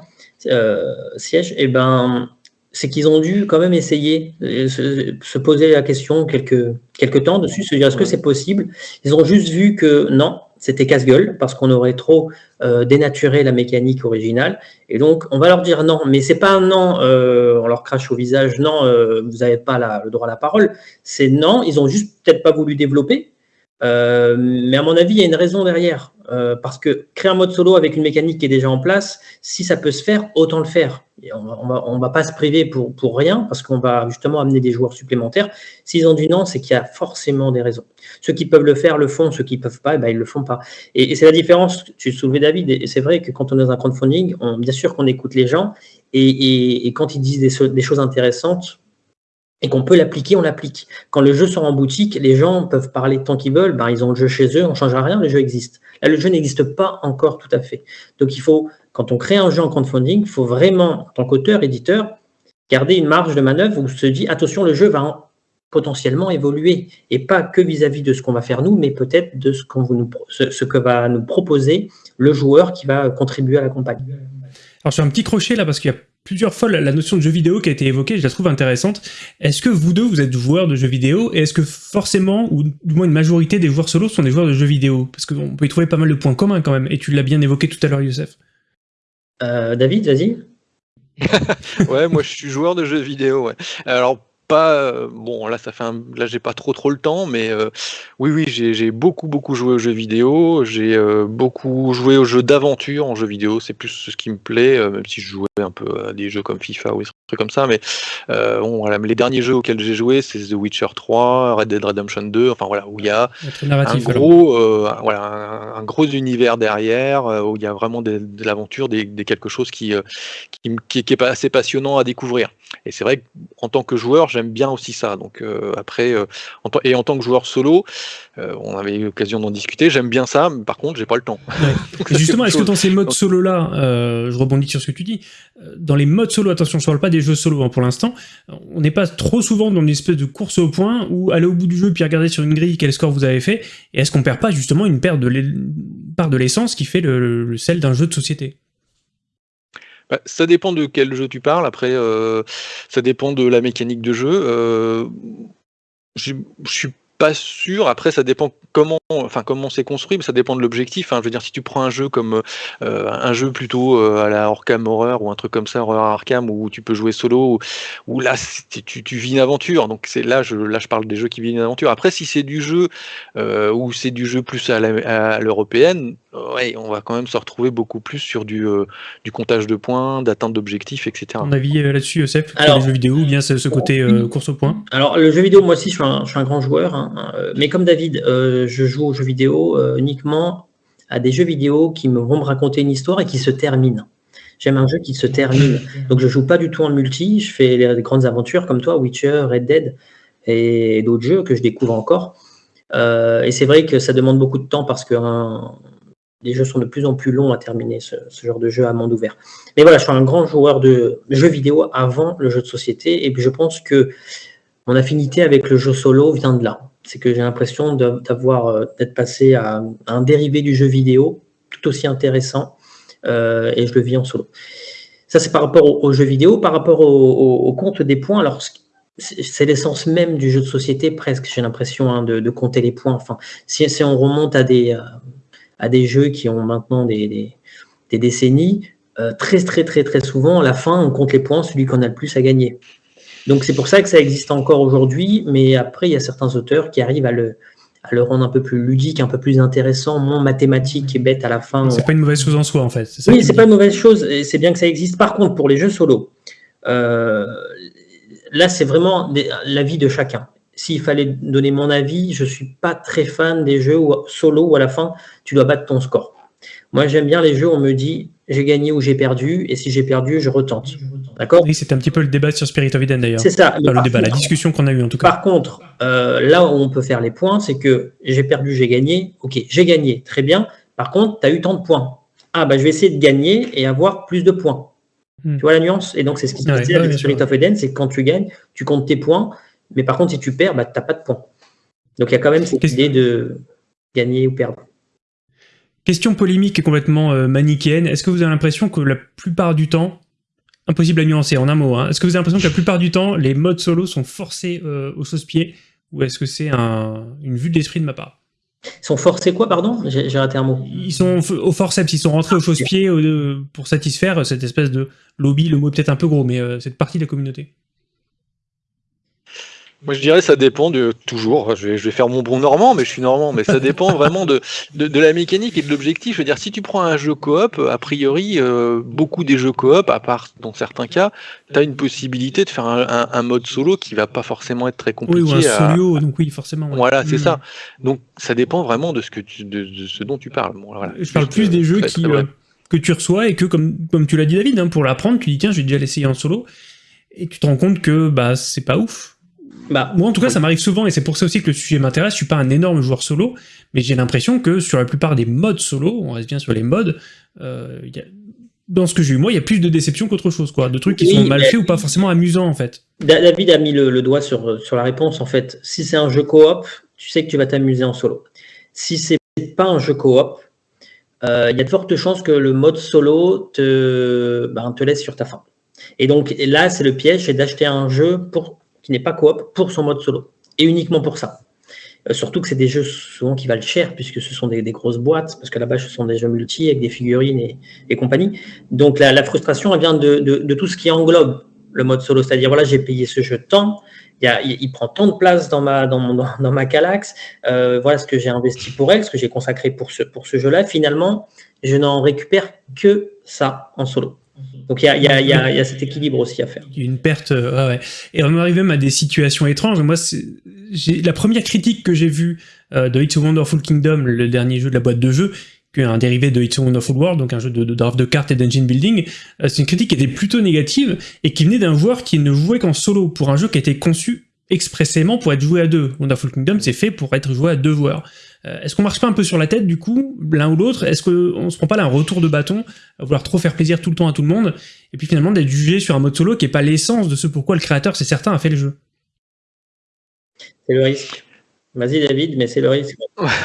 Speaker 2: siège, et eh ben c'est qu'ils ont dû quand même essayer, euh, se, poser la question quelques, quelques temps dessus, se dire est-ce que c'est possible? Ils ont juste vu que non, c'était casse-gueule, parce qu'on aurait trop euh, dénaturé la mécanique originale. Et donc, on va leur dire non, mais c'est pas un non, euh, on leur crache au visage, non, vous n'avez pas le droit à la parole. C'est non, ils ont juste peut-être pas voulu développer. mais à mon avis, il y a une raison derrière. Parce que créer un mode solo avec une mécanique qui est déjà en place, si ça peut se faire, autant le faire on ne va, pas se priver pour, pour rien parce qu'on va justement amener des joueurs supplémentaires. S'ils ont dit non, c'est qu'il y a forcément des raisons. Ceux qui peuvent le faire le font, ceux qui ne peuvent pas, eh ben, ils ne le font pas. Et, c'est la différence, tu soulevais David, et c'est vrai que quand on est dans un crowdfunding, bien sûr qu'on écoute les gens, et, quand ils disent des, choses intéressantes, et qu'on peut l'appliquer, on l'applique. Quand le jeu sort en boutique, les gens peuvent parler tant qu'ils veulent, ben, ils ont le jeu chez eux, on ne change rien, le jeu existe. Là, le jeu n'existe pas encore tout à fait. Donc il faut quand on crée un jeu en crowdfunding, il faut vraiment, en tant qu'auteur, éditeur, garder une marge de manœuvre où on se dit, attention, le jeu va potentiellement évoluer, et pas que vis-à-vis de ce qu'on va faire nous, mais peut-être de ce, ce, que va nous proposer le joueur qui va contribuer à la campagne.
Speaker 1: Alors j'ai un petit crochet là, parce qu'il y a plusieurs fois la notion de jeu vidéo qui a été évoquée, je la trouve intéressante. Est-ce que vous deux, vous êtes joueurs de jeux vidéo, et est-ce que forcément, ou du moins une majorité des joueurs solo sont des joueurs de jeux vidéo? Parce qu'on peut y trouver pas mal de points communs quand même, et tu l'as bien évoqué tout à l'heure, Youssef.
Speaker 2: Euh, David, vas-y.
Speaker 3: ouais, moi je suis joueur de jeux vidéo. Ouais. Alors pas bon là ça fait un, là j'ai pas trop trop le temps mais oui oui j'ai beaucoup beaucoup joué aux jeux vidéo. J'ai beaucoup joué aux jeux d'aventure en jeux vidéo. C'est plus ce qui me plaît même si je jouais un peu à des jeux comme FIFA ou des trucs comme ça. Mais bon voilà les derniers jeux auxquels j'ai joué c'est The Witcher 3 Red Dead Redemption 2 enfin voilà où il y a un gros voilà un, gros univers derrière où il y a vraiment de, l'aventure des, quelque chose qui qui, qui, qui est assez passionnant à découvrir. Et c'est vrai qu'en tant que joueur, j'aime bien aussi ça. Donc euh, après, euh, et en tant que joueur solo, euh, on avait eu l'occasion d'en discuter. J'aime bien ça, mais par contre, j'ai pas le temps.
Speaker 1: justement, est-ce que dans ces modes solo là, je rebondis sur ce que tu dis, dans les modes solo, attention, je parle pas des jeux solo hein, pour l'instant. On n'est pas trop souvent dans une espèce de course au point où aller au bout du jeu puis regarder sur une grille quel score vous avez fait. Et est-ce qu'on perd pas justement une part de l'essence qui fait le, sel d'un jeu de société?
Speaker 3: Bah, ça dépend de quel jeu tu parles. Après, euh, ça dépend de la mécanique de jeu. Euh, je suis pas sûr. Après, ça dépend comment, enfin comment c'est construit, mais ça dépend de l'objectif. Hein. Je veux dire, si tu prends un jeu comme euh, un jeu plutôt euh, à la Arkham Horror ou un truc comme ça, Horror Arkham, où tu peux jouer solo, où, là tu, vis une aventure. Donc c'est là, je là je parle des jeux qui vivent une aventure. Après, si c'est du jeu ou c'est du jeu plus à l'européenne, ouais, on va quand même se retrouver beaucoup plus sur du, du comptage de points, d'atteinte d'objectifs, etc.
Speaker 1: Ton avis là-dessus, Youssef, sur les jeux vidéo ou bien ce, côté course au point
Speaker 2: Alors le jeu vidéo, moi aussi, je suis un, je suis un grand joueur. Hein. Euh, mais comme David, euh, je joue aux jeux vidéo euh, uniquement à des jeux vidéo qui me, vont me raconter une histoire et qui se terminent. J'aime un jeu qui se termine. Donc je joue pas du tout en multi, je fais les grandes aventures comme toi, Witcher, Red Dead et d'autres jeux que je découvre encore. et c'est vrai que ça demande beaucoup de temps parce que les jeux sont de plus en plus longs à terminer, ce, genre de jeu à monde ouvert. Mais voilà, je suis un grand joueur de jeux vidéo avant le jeu de société et puis je pense que mon affinité avec le jeu solo vient de là. C'est que j'ai l'impression d'avoir euh, d'être passé à un dérivé du jeu vidéo tout aussi intéressant euh, et je le vis en solo. Ça, c'est par rapport au, jeu vidéo. Par rapport au, compte des points, alors c'est l'essence même du jeu de société, presque, j'ai l'impression, hein, de, compter les points. Enfin, si, on remonte à des, euh, à des jeux qui ont maintenant des, décennies, très, très, très, très souvent, à la fin, on compte les points, celui qu'on a le plus à gagner. Donc c'est pour ça que ça existe encore aujourd'hui, mais après, il y a certains auteurs qui arrivent à le, le rendre un peu plus ludique, un peu plus intéressant, moins mathématique et bête à la fin.
Speaker 1: C'est pas une mauvaise chose en soi, en fait.
Speaker 2: oui, c'est pas une mauvaise chose, et c'est bien que ça existe. Par contre, pour les jeux solo, euh, là, c'est vraiment l'avis de chacun. S'il fallait donner mon avis, je suis pas très fan des jeux solo où à la fin, tu dois battre ton score. Moi, j'aime bien les jeux où on me dit j'ai gagné ou j'ai perdu, et si j'ai perdu, je retente. D'accord?
Speaker 1: Oui, c'était un petit peu le débat sur Spirit of Eden d'ailleurs.
Speaker 2: C'est ça.
Speaker 1: le débat, la discussion qu'on a eue en tout cas.
Speaker 2: Par contre, euh, là où on peut faire les points, c'est que j'ai perdu, j'ai gagné. Ok, j'ai gagné, très bien. Par contre, tu as eu tant de points. Ah, bah, je vais essayer de gagner et avoir plus de points. Hmm. Tu vois la nuance? Et donc, c'est ce qui se passe avec Spirit of Eden, c'est que quand tu gagnes, tu comptes tes points, mais par contre, si tu perds, bah, tu n'as pas de points. Donc, il y a quand même cette idée de gagner ou perdre.
Speaker 1: Question polémique et complètement euh, manichéenne. Est-ce que vous avez l'impression que la plupart du temps, impossible à nuancer en un mot, hein, est-ce que vous avez l'impression que la plupart du temps, les modes solo sont forcés euh, au sauce-pied ou est-ce que c'est une vue de l'esprit de ma part?
Speaker 2: Ils sont forcés quoi, pardon? J'ai raté un mot.
Speaker 1: Ils sont au forceps, ils sont rentrés au chausse-pied euh, pour satisfaire cette espèce de lobby, le mot est peut-être un peu gros, mais cette partie de la communauté.
Speaker 3: Moi, je dirais ça dépend de toujours. Je vais, faire mon bon normand, mais je suis normand. Mais ça dépend vraiment de, de, la mécanique et de l'objectif. Je veux dire, si tu prends un jeu coop, a priori, euh, beaucoup des jeux coop, à part dans certains cas, tu as une possibilité de faire un, mode solo qui va pas forcément être très compliqué.
Speaker 1: Oui, ou un solo, donc oui, forcément.
Speaker 3: Voilà, c'est hmm. ça. Donc ça dépend vraiment de ce, que tu, de, ce dont tu parles.
Speaker 1: Je parle plus des jeux qui, euh, que tu reçois et que, comme, comme tu l'as dit, David, hein, pour l'apprendre, tu dis tiens, je vais déjà l'essayer en solo. Et tu te rends compte que bah c'est pas ouf bah, moi, en tout cas, ça m'arrive souvent, et c'est pour ça aussi que le sujet m'intéresse. Je suis pas un énorme joueur solo, mais j'ai l'impression que sur la plupart des modes solo, on reste bien sur les modes, euh, dans ce que j'ai eu moi, il y a plus de déception qu'autre chose, quoi. De trucs qui sont mal faits ou pas forcément amusants, en fait.
Speaker 2: David a mis le, doigt sur, sur la réponse, en fait. Si c'est un jeu coop, tu sais que tu vas t'amuser en solo. Si c'est pas un jeu coop, euh, il y a de fortes chances que le mode solo te, ben, te laisse sur ta faim. Et donc là, c'est le piège, c'est d'acheter un jeu pour n'est pas coop pour son mode solo. Et uniquement pour ça. Euh, surtout que c'est des jeux souvent qui valent cher, puisque ce sont des, grosses boîtes, parce que là-bas, ce sont des jeux multi avec des figurines et, compagnie. Donc la, frustration, elle vient de, tout ce qui englobe le mode solo, c'est-à-dire voilà, j'ai payé ce jeu tant, il, il, prend tant de place dans ma, dans, mon, dans ma Calax, euh, voilà ce que j'ai investi pour elle, ce que j'ai consacré pour ce, pour ce jeu-là. Finalement, je n'en récupère que ça en solo. Donc il y a, cet équilibre aussi à faire.
Speaker 1: Une perte, euh, ouais. Et on arrive même à des situations étranges. Moi, la première critique que j'ai vue euh, de It's a Wonderful Kingdom, le dernier jeu de la boîte de jeu, un dérivé de It's a Wonderful World, donc un jeu de, de draft de cartes et d'engine building, euh, c'est une critique qui était plutôt négative et qui venait d'un joueur qui ne jouait qu'en solo pour un jeu qui a été conçu expressément pour être joué à deux. Wonderful Kingdom, c'est fait pour être joué à deux joueurs. Euh, est-ce qu'on marche pas un peu sur la tête, du coup, l'un ou l'autre? Est-ce qu'on se prend pas là un retour de bâton, à vouloir trop faire plaisir tout le temps à tout le monde, et puis finalement d'être jugé sur un mode solo qui est pas l'essence de ce pourquoi le créateur, c'est certain, a fait le jeu?
Speaker 2: C'est le risque. Vas-y David, mais c'est le risque.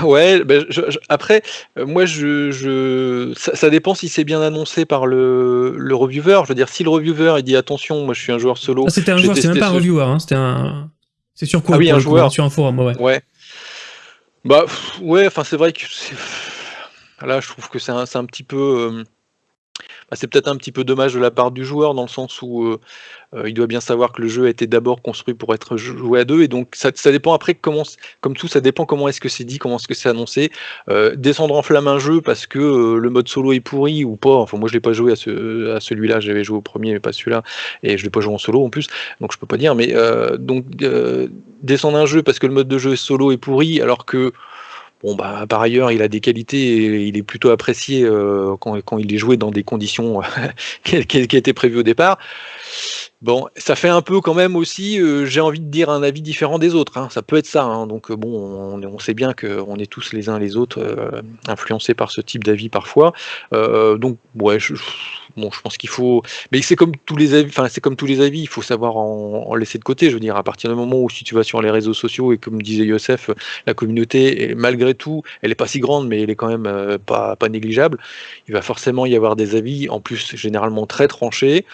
Speaker 3: Ouais, ben, après, euh, moi, je, ça, dépend si c'est bien annoncé par le, le, reviewer. Je veux dire, si le reviewer il dit attention, moi je suis un joueur solo.
Speaker 1: Ah, c'était un joueur, c'est même pas un reviewer, hein, c'était un. C'est sur quoi
Speaker 3: Ah oui, un joueur.
Speaker 1: Sur un forum, ouais.
Speaker 3: Ouais. Bah, ouais, enfin, c'est vrai que là, je trouve que c'est un, petit peu. Euh, bah, c'est peut-être un petit peu dommage de la part du joueur dans le sens où euh, il doit bien savoir que le jeu a été d'abord construit pour être joué à deux et donc ça, dépend après comment comme tout ça dépend comment est-ce que c'est dit comment est-ce que c'est annoncé. Euh, descendre en flamme un jeu parce que le mode solo est pourri ou pas enfin moi je l'ai pas joué à, ce, à celui-là j'avais joué au premier mais pas celui-là et je l'ai pas joué en solo en plus donc je peux pas dire mais donc descendre un jeu parce que le mode de jeu solo est pourri alors que Bon, bah, par ailleurs, il a des qualités et il est plutôt apprécié euh, quand, il est joué dans des conditions qui, étaient prévues au départ. Bon, ça fait un peu quand même aussi, euh, j'ai envie de dire un avis différent des autres. Hein. Ça peut être ça. Hein. Donc bon, on, sait bien qu'on est tous les uns les autres euh, influencés par ce type d'avis parfois. Euh, donc ouais, je, bon, je pense qu'il faut. Mais c'est comme tous les avis. Enfin, c'est comme tous les avis. Il faut savoir en, laisser de côté. Je veux dire, à partir du moment où si tu vas sur les réseaux sociaux et comme disait Youssef, la communauté, malgré tout, elle est pas si grande, mais elle est quand même pas pas négligeable. Il va forcément y avoir des avis, en plus généralement très tranchés,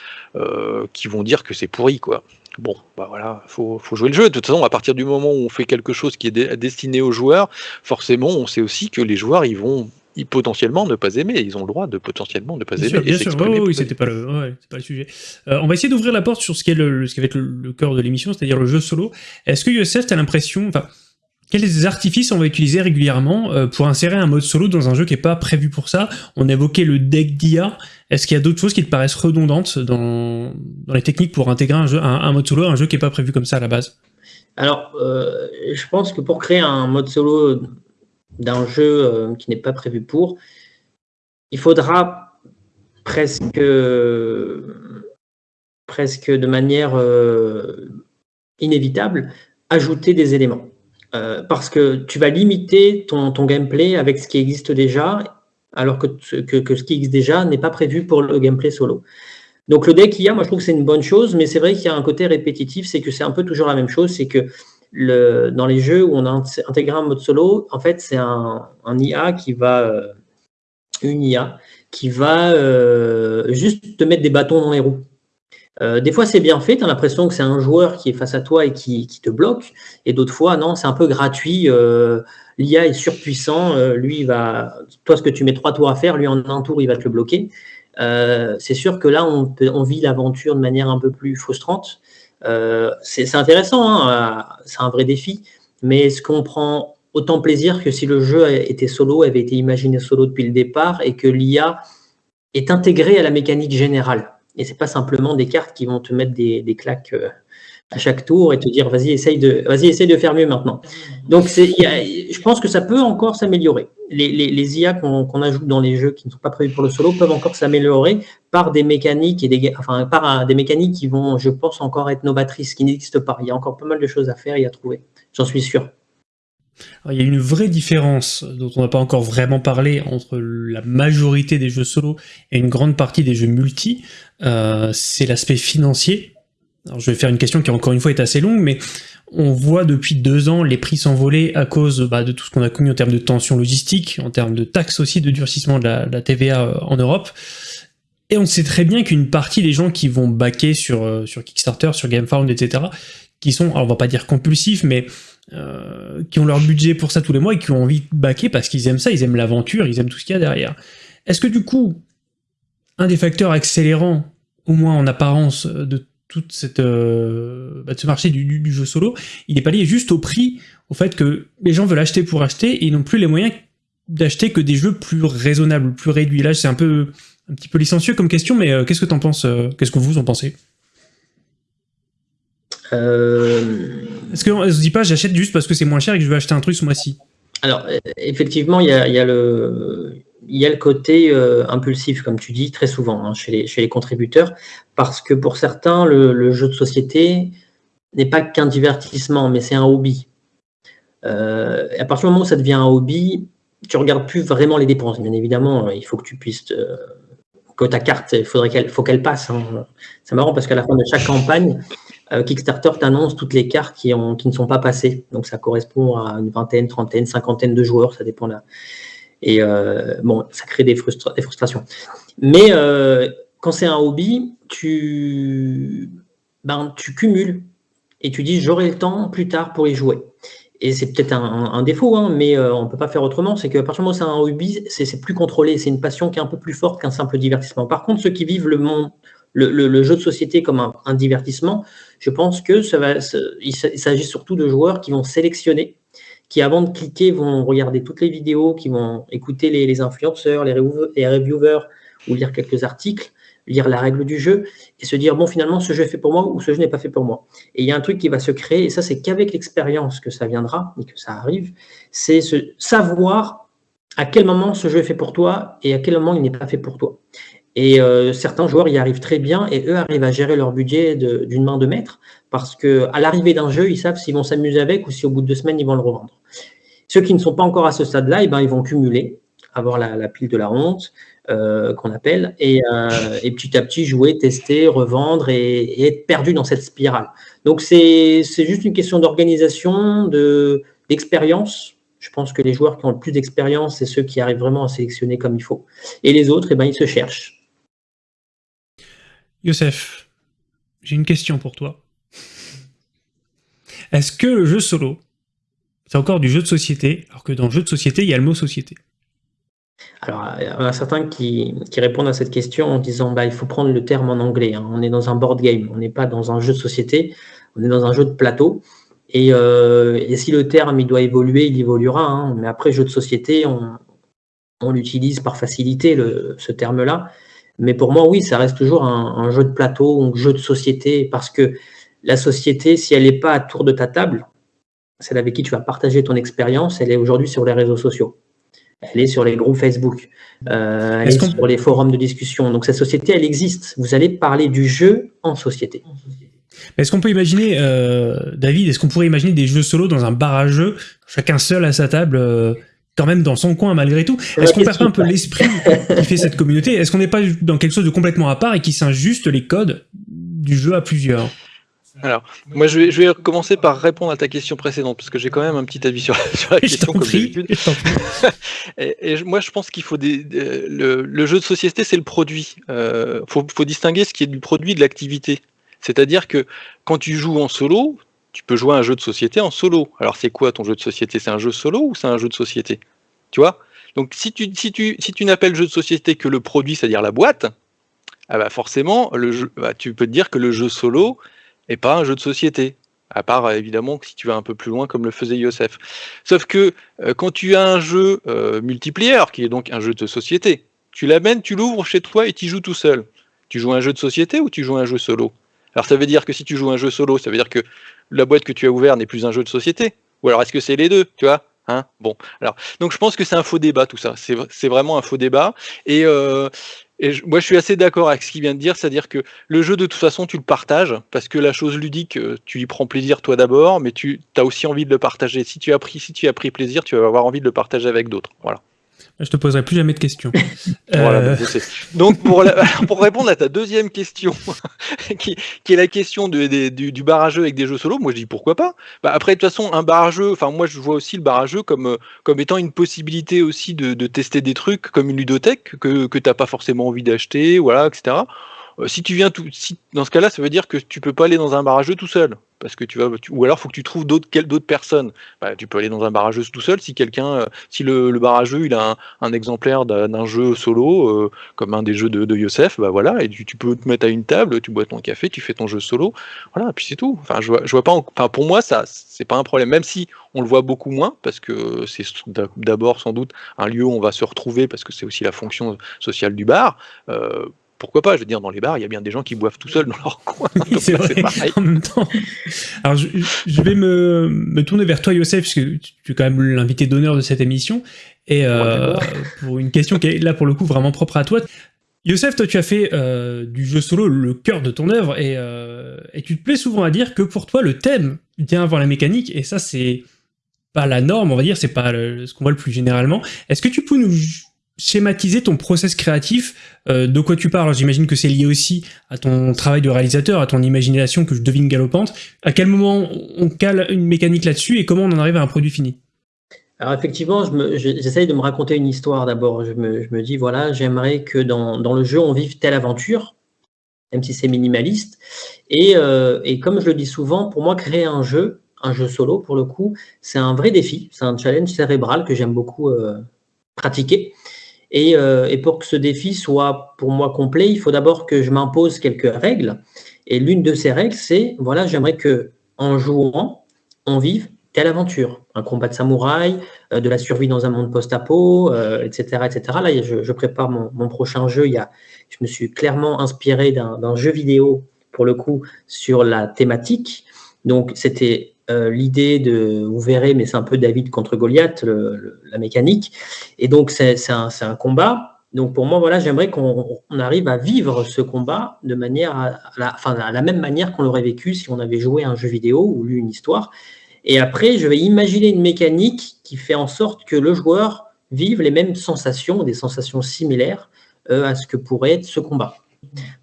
Speaker 3: qui vont dire que c'est pourri, quoi. Bon, bah voilà, faut, faut jouer le jeu. De toute façon, à partir du moment où on fait quelque chose qui est destiné aux joueurs, forcément, on sait aussi que les joueurs, ils vont potentiellement ne pas aimer. Ils ont le droit de potentiellement ne pas aimer.
Speaker 1: Sûr, bien sûr, oui, c'était pas, le, pas le sujet. Euh, on va essayer d'ouvrir la porte sur ce qui, est le, ce qui va être le, cœur de l'émission, c'est-à-dire le jeu solo. Est-ce que Youssef, tu as l'impression, enfin, quels artifices on va utiliser régulièrement euh, pour insérer un mode solo dans un jeu qui n'est pas prévu pour ça? On évoquait le deck d'IA. Est-ce qu'il y a d'autres choses qui te paraissent redondantes dans, dans les techniques pour intégrer un, jeu, un, mode solo à un jeu qui n'est pas prévu comme ça à la base?
Speaker 2: Alors, euh, je pense que pour créer un mode solo d'un jeu euh, qui n'est pas prévu pour, il faudra presque, presque de manière inévitable ajouter des éléments. Euh, parce que tu vas limiter ton, gameplay avec ce qui existe déjà, alors que, que, que ce qui existe déjà n'est pas prévu pour le gameplay solo. Donc le deck IA, moi je trouve que c'est une bonne chose, mais c'est vrai qu'il y a un côté répétitif, c'est que c'est un peu toujours la même chose, c'est que dans les jeux où on a intégré un mode solo, en fait c'est un, IA qui va, euh, une IA qui va euh, juste te mettre des bâtons dans les roues. Euh, des fois, c'est bien fait, tu as l'impression que c'est un joueur qui est face à toi et qui, te bloque, et d'autres fois, non, c'est un peu gratuit. L'IA est surpuissant, lui, va, toi, ce que tu mets trois tours à faire, lui, en un tour, il va te le bloquer. c'est sûr que là, on vit l'aventure de manière un peu plus frustrante. C'est intéressant, hein, c'est un vrai défi, mais est-ce qu'on prend autant plaisir que si le jeu était solo, avait été imaginé solo depuis le départ, et que l'IA est intégrée à la mécanique générale? Et c'est pas simplement des cartes qui vont te mettre des, claques euh, à chaque tour et te dire vas-y essaye de vas-y de faire mieux maintenant. Donc c'est je pense que ça peut encore s'améliorer. Les, les, IA qu'on ajoute dans les jeux qui ne sont pas prévus pour le solo peuvent encore s'améliorer par des mécaniques et des mécaniques qui vont je pense encore être novatrices qui n'existent pas. Il y a encore pas mal de choses à faire et à trouver. J'en suis sûr
Speaker 1: il y a une vraie différence dont on n'a pas encore vraiment parlé entre la majorité des jeux solo et une grande partie des jeux multi, euh, c'est l'aspect financier. Alors je vais faire une question qui encore une fois est assez longue, mais on voit depuis deux ans les prix s'envoler à cause bah, de tout ce qu'on a connu en termes de tension logistique, en termes de taxes aussi, de durcissement de la, TVA euh, en Europe. Et on sait très bien qu'une partie des gens qui vont backer sur, euh, sur Kickstarter, sur GameFound, etc., qui sont, alors on va pas dire compulsifs, mais euh, qui ont leur budget pour ça tous les mois et qui ont envie de baquer parce qu'ils aiment ça, ils aiment l'aventure, ils aiment tout ce qu'il y a derrière. Est-ce que du coup, un des facteurs accélérants, au moins en apparence, de toute cette, euh, bah, ce marché du, jeu solo, il n'est pas lié juste au prix, au fait que les gens veulent acheter pour acheter et ils n'ont plus les moyens d'acheter que des jeux plus raisonnables, plus réduits. Là, c'est un peu un petit peu licencieux comme question, mais euh, qu'est-ce que tu en penses euh, Qu'est-ce que vous en pensez? Est-ce qu'on ne se dit pas j'achète juste parce que c'est moins cher et que je veux acheter un truc ce mois-ci?
Speaker 2: Alors, effectivement, il y a, le il y a le côté euh, impulsif, comme tu dis, très souvent hein, chez, les, contributeurs, parce que pour certains, le, jeu de société n'est pas qu'un divertissement, mais c'est un hobby. Euh, à partir du moment où ça devient un hobby, tu regardes plus vraiment les dépenses. Bien évidemment, il faut que tu puisses que ta carte, il faudrait qu'elle faut qu'elle passe. Hein. C'est marrant parce qu'à la fin de chaque campagne, euh, Kickstarter t'annonce toutes les cartes qui, qui ne sont pas passées. Donc ça correspond à une vingtaine, trentaine, cinquantaine de joueurs, ça dépend là. Et euh, bon, ça crée des, frustrations. Mais euh, quand c'est un hobby, tu, ben, tu cumules et tu dis j'aurai le temps plus tard pour y jouer. Et c'est peut-être un, défaut, hein, mais euh, on ne peut pas faire autrement. C'est qu'à partir du moment où c'est un hobby, c'est plus contrôlé. C'est une passion qui est un peu plus forte qu'un simple divertissement. Par contre, ceux qui vivent le jeu de société comme un, divertissement, je pense que ça va, il s'agit surtout de joueurs qui vont sélectionner qui avant de cliquer vont regarder toutes les vidéos, qui vont écouter les, influenceurs, les, reviewers ou lire quelques articles, lire la règle du jeu et se dire bon finalement ce jeu est fait pour moi ou ce jeu n'est pas fait pour moi. Et il y a un truc qui va se créer et ça c'est qu'avec l'expérience que ça viendra et que ça arrive, c'est savoir à quel moment ce jeu est fait pour toi et à quel moment il n'est pas fait pour toi. Et euh, certains joueurs y arrivent très bien et eux arrivent à gérer leur budget d'une main de maître parce qu'à l'arrivée d'un jeu, ils savent s'ils vont s'amuser avec ou si au bout de deux semaines, ils vont le revendre. Ceux qui ne sont pas encore à ce stade-là, eh ben, ils vont cumuler, avoir la, pile de la honte, euh, qu'on appelle, euh, et, petit à petit jouer, tester, revendre et, être perdu dans cette spirale. Donc c'est juste une question d'organisation, d'expérience. Je pense que les joueurs qui ont le plus d'expérience, c'est ceux qui arrivent vraiment à sélectionner comme il faut. Et les autres, eh ben, ils se cherchent.
Speaker 1: Youssef, j'ai une question pour toi. Est-ce que le jeu solo, c'est encore du jeu de société, alors que dans le jeu de société, il y a le mot société?
Speaker 2: Alors, il y en a certains qui, répondent à cette question en disant bah, il faut prendre le terme en anglais. Hein. On est dans un board game, on n'est pas dans un jeu de société, on est dans un jeu de plateau. Et, euh, si le terme il doit évoluer, il évoluera. Hein. Mais après, jeu de société, on, l'utilise par facilité, ce terme-là. Mais pour moi, oui, ça reste toujours un, jeu de plateau, un jeu de société, parce que la société, si elle n'est pas à tour de ta table, celle avec qui tu vas partager ton expérience, elle est aujourd'hui sur les réseaux sociaux. Elle est sur les groupes Facebook. Euh, elle est, sur les forums de discussion. Donc cette société, elle existe. Vous allez parler du jeu en société.
Speaker 1: Est-ce qu'on peut imaginer, euh, David, est-ce qu'on pourrait imaginer des jeux solo dans un bar à jeux, chacun seul à sa table euh, quand même dans son coin malgré tout. Est-ce qu'on perd pas un peu l'esprit qui fait cette communauté? Est-ce qu'on n'est pas dans quelque chose de complètement à part et qui s'injuste les codes du jeu à plusieurs?
Speaker 3: Alors, moi, je vais, je vais, commencer par répondre à ta question précédente, parce que j'ai quand même un petit avis sur, la question, comme d'habitude. et, moi, je pense qu'il faut des, le, jeu de société, c'est le produit. Il euh, faut, faut, distinguer ce qui est du produit de l'activité. C'est-à-dire que quand tu joues en solo, tu peux jouer un jeu de société en solo. Alors c'est quoi ton jeu de société? C'est un jeu solo ou c'est un jeu de société? Tu vois? Donc si tu, si tu, n'appelles jeu de société que le produit, c'est-à-dire la boîte, ah bah forcément, bah tu peux te dire que le jeu solo n'est pas un jeu de société. À part évidemment si tu vas un peu plus loin comme le faisait Youssef. Sauf que euh, quand tu as un jeu euh, multiplayer, qui est donc un jeu de société, tu l'amènes, tu l'ouvres chez toi et tu joues tout seul. Tu joues un jeu de société ou tu joues un jeu solo? Alors ça veut dire que si tu joues un jeu solo, ça veut dire que la boîte que tu as ouverte n'est plus un jeu de société Ou alors est-ce que c'est les deux Tu vois hein? Bon, alors, donc je pense que c'est un faux débat tout ça. C'est vraiment un faux débat. Et, euh, moi, je suis assez d'accord avec ce qu'il vient de dire, c'est-à-dire que le jeu, de toute façon, tu le partages, parce que la chose ludique, euh, tu y prends plaisir toi d'abord, mais tu as aussi envie de le partager. Si tu as pris, si tu as pris plaisir, tu vas avoir envie de le partager avec d'autres. Voilà.
Speaker 1: Je te poserai plus jamais de questions.
Speaker 3: Euh, Donc pour, pour, répondre à ta deuxième question, qui, est la question du, du barrageux avec des jeux solo, moi je dis pourquoi pas. Bah, après de toute façon un barrageux, enfin moi je vois aussi le barrageux comme, comme étant une possibilité aussi de, tester des trucs comme une ludothèque que, que tu n'as pas forcément envie d'acheter, voilà, etc. si tu viens tout, si, dans ce cas-là, ça veut dire que tu peux pas aller dans un barrageux tout seul parce que tu vas, ou alors faut que tu trouves d'autres personnes. Bah, tu peux aller dans un barrageux tout seul si quelqu'un, euh, si le, le, barrageux il a un, exemplaire d'un jeu solo euh, comme un des jeux de, de Yosef, bah voilà, et tu, peux te mettre à une table, tu bois ton café, tu fais ton jeu solo, voilà, et puis c'est tout. Enfin, je je vois pas, enfin pour moi ça c'est pas un problème, même si on le voit beaucoup moins parce que c'est d'abord sans doute un lieu où on va se retrouver parce que c'est aussi la fonction sociale du bar. Euh, pourquoi pas Je veux dire, dans les bars, il y a bien des gens qui boivent tout seuls dans leur coin.
Speaker 1: c'est vrai, en même temps. Alors, je, vais me, tourner vers toi, Youssef, puisque tu es quand même l'invité d'honneur de cette émission. Et euh, pour une question qui est là, pour le coup, vraiment propre à toi. Youssef, toi, tu as fait euh, du jeu solo le cœur de ton œuvre, et, euh, et tu te plais souvent à dire que pour toi, le thème vient avant la mécanique, et ça, c'est pas la norme, on va dire, c'est pas ce qu'on voit le plus généralement. Est-ce que tu peux nous schématiser ton process créatif, euh, de quoi tu parles J'imagine que c'est lié aussi à ton travail de réalisateur, à ton imagination que je devine galopante. À quel moment on cale une mécanique là-dessus et comment on en arrive à un produit fini?
Speaker 2: Alors effectivement, j'essaye de me raconter une histoire d'abord. Je me, dis, voilà, j'aimerais que dans, le jeu, on vive telle aventure, même si c'est minimaliste. Et, euh, et, comme je le dis souvent, pour moi, créer un jeu, un jeu solo pour le coup, c'est un vrai défi, c'est un challenge cérébral que j'aime beaucoup euh, pratiquer. Euh, et, pour que ce défi soit pour moi complet, il faut d'abord que je m'impose quelques règles. Et l'une de ces règles, c'est voilà, j'aimerais que en jouant, on vive telle aventure, un combat de samouraï, euh, de la survie dans un monde post-apo, etc., euh, etc. Là, je, prépare mon, prochain jeu. Il y a, je me suis clairement inspiré d'un jeu vidéo pour le coup sur la thématique. Donc, c'était euh, l'idée de, vous verrez, mais c'est un peu David contre Goliath, la mécanique. Et donc, c'est un, combat. Donc, pour moi, voilà, j'aimerais qu'on arrive à vivre ce combat de manière à, la, à même manière qu'on l'aurait vécu si on avait joué un jeu vidéo ou lu une histoire. Et après, je vais imaginer une mécanique qui fait en sorte que le joueur vive les mêmes sensations, des sensations similaires euh, à ce que pourrait être ce combat.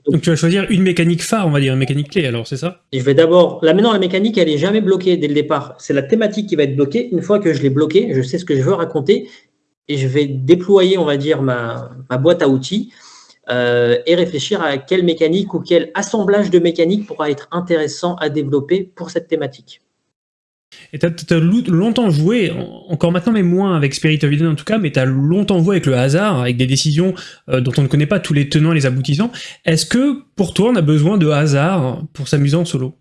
Speaker 1: Donc, tu vas choisir une mécanique phare, on va dire, une mécanique clé, alors c'est ça?
Speaker 2: Je vais d'abord. Là maintenant, la mécanique, elle est jamais bloquée dès le départ. C'est la thématique qui va être bloquée. Une fois que je l'ai bloquée, je sais ce que je veux raconter et je vais déployer, on va dire, ma, boîte à outils euh, et réfléchir à quelle mécanique ou quel assemblage de mécaniques pourra être intéressant à développer pour cette thématique.
Speaker 1: Et tu as, longtemps joué, encore maintenant, mais moins avec Spirit of Eden en tout cas, mais tu as longtemps joué avec le hasard, avec des décisions euh, dont on ne connaît pas tous les tenants et les aboutissants. Est-ce que pour toi, on a besoin de hasard pour s'amuser en solo?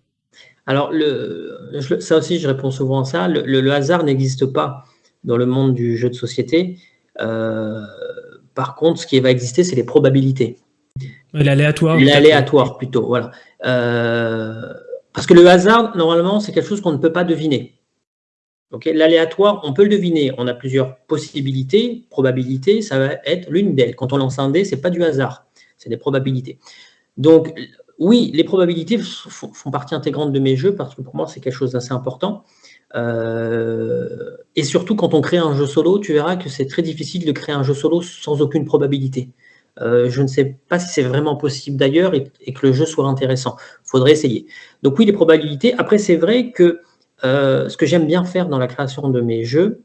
Speaker 2: Alors, le, ça aussi, je réponds souvent à ça. Le, hasard n'existe pas dans le monde du jeu de société. Euh, par contre, ce qui va exister, c'est les probabilités.
Speaker 1: L'aléatoire
Speaker 2: L'aléatoire, plutôt, voilà. Euh, parce que le hasard, normalement, c'est quelque chose qu'on ne peut pas deviner. L'aléatoire, on peut le deviner. On a plusieurs possibilités, probabilités, ça va être l'une d'elles. Quand on lance un dé, ce n'est pas du hasard, c'est des probabilités. Donc, oui, les probabilités font partie intégrante de mes jeux parce que pour moi, c'est quelque chose d'assez important. Euh, et surtout, quand on crée un jeu solo, tu verras que c'est très difficile de créer un jeu solo sans aucune probabilité. Euh, je ne sais pas si c'est vraiment possible d'ailleurs et, que le jeu soit intéressant. Il faudrait essayer. Donc oui, les probabilités. Après, c'est vrai que euh, ce que j'aime bien faire dans la création de mes jeux,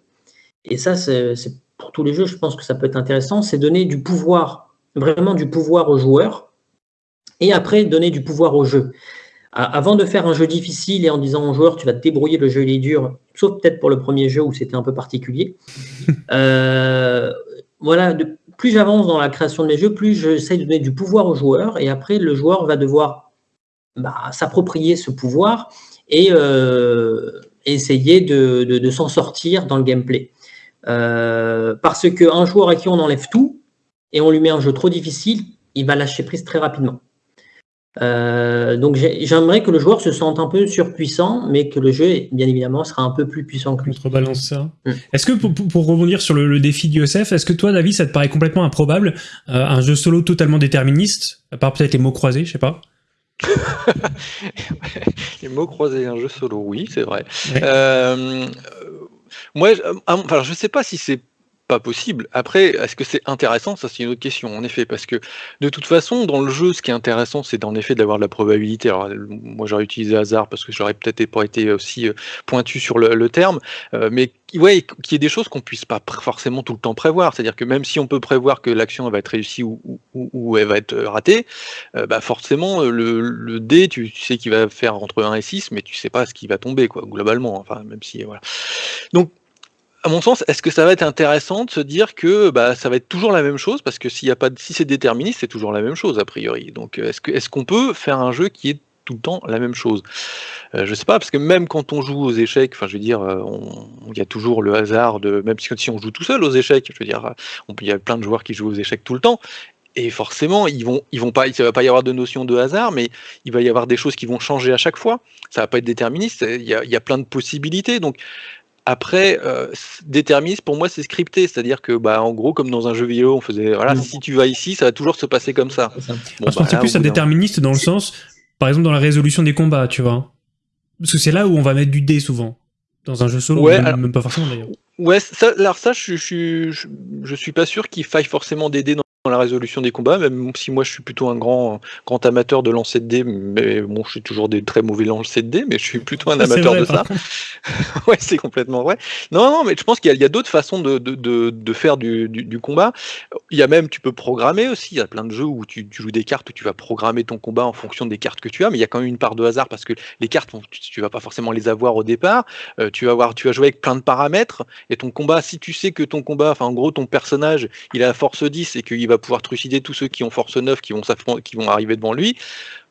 Speaker 2: et ça, c'est pour tous les jeux, je pense que ça peut être intéressant, c'est donner du pouvoir, vraiment du pouvoir aux joueurs, et après donner du pouvoir au jeu. Avant de faire un jeu difficile et en disant aux joueurs, tu vas te débrouiller, le jeu il est dur, sauf peut-être pour le premier jeu où c'était un peu particulier. Euh, voilà, de, plus j'avance dans la création de mes jeux, plus j'essaie de donner du pouvoir aux joueurs, et après, le joueur va devoir bah, s'approprier ce pouvoir et euh, essayer de, s'en sortir dans le gameplay. Euh, parce qu'un joueur à qui on enlève tout, et on lui met un jeu trop difficile, il va lâcher prise très rapidement. Euh, donc j'aimerais que le joueur se sente un peu surpuissant, mais que le jeu, bien évidemment, sera un peu plus puissant que lui.
Speaker 1: Contrebalance ça. Mm. Est-ce que, pour, rebondir sur le, défi d'Yosef, est-ce que toi, David, ça te paraît complètement improbable, euh, un jeu solo totalement déterministe, à part peut-être les mots croisés, je sais pas?
Speaker 3: Les mots croisés, un jeu solo, oui, c'est vrai. Euh, moi, enfin, je sais pas si c'est pas possible. Après, est-ce que c'est intéressant? Ça, c'est une autre question, en effet, parce que de toute façon, dans le jeu, ce qui est intéressant, c'est en effet d'avoir de la probabilité. Alors, moi, j'aurais utilisé hasard parce que j'aurais peut-être pas été aussi euh, pointu sur le, terme, euh, mais ouais, qu'il y ait des choses qu'on puisse pas forcément tout le temps prévoir. C'est-à-dire que même si on peut prévoir que l'action va être réussie ou, elle va être ratée, euh, bah forcément, le, le dé, tu, sais qu'il va faire entre 1 et 6, mais tu sais pas ce qui va tomber, quoi, globalement. Enfin, même si, voilà. Donc, à mon sens, est-ce que ça va être intéressant de se dire que bah, ça va être toujours la même chose? Parce que si c'est déterministe, c'est toujours la même chose a priori. Donc euh, est-ce qu'on peut faire un jeu qui est tout le temps la même chose? Euh, Je sais pas, parce que même quand on joue aux échecs, enfin je dire, euh, il y a toujours le hasard de, même si on joue tout seul aux échecs, je veux dire, il y a plein de joueurs qui jouent aux échecs tout le temps, et forcément, ils vont, ils vont pas, va pas y avoir de notion de hasard, mais il va y avoir des choses qui vont changer à chaque fois. Ça va pas être déterministe. Il y a, il y a plein de possibilités. Donc, après, euh, déterministe, pour moi, c'est scripté. C'est-à-dire que, bah, en gros, comme dans un jeu vidéo, on faisait, voilà, si tu vas ici, ça va toujours se passer comme ça.
Speaker 1: Bon, Parce bah, plus à déterministe dans le sens, par exemple, dans la résolution des combats, tu vois. Parce que c'est là où on va mettre du dé souvent. Dans un jeu solo, même, pas forcément d'ailleurs.
Speaker 3: Ouais, ça, alors ça, je, je, je, je suis pas sûr qu'il faille forcément des dés dans dans la résolution des combats, même si moi je suis plutôt un grand, grand amateur de lancer de dés, mais bon, je suis toujours des très mauvais lancers de dés, mais je suis plutôt un amateur de ça. ouais, c'est complètement vrai. Non, non, mais je pense qu'il y a, d'autres façons de, de, de, faire du, du, combat. Il y a même, tu peux programmer aussi. Il y a plein de jeux où tu, tu, joues des cartes où tu vas programmer ton combat en fonction des cartes que tu as, mais il y a quand même une part de hasard parce que les cartes, tu, tu vas pas forcément les avoir au départ. Euh, tu vas avoir, tu vas jouer avec plein de paramètres et ton combat, si tu sais que ton combat, enfin en gros ton personnage, il a la force 10 et qu'il va pouvoir trucider tous ceux qui ont force 9 qui vont, qui vont arriver devant lui.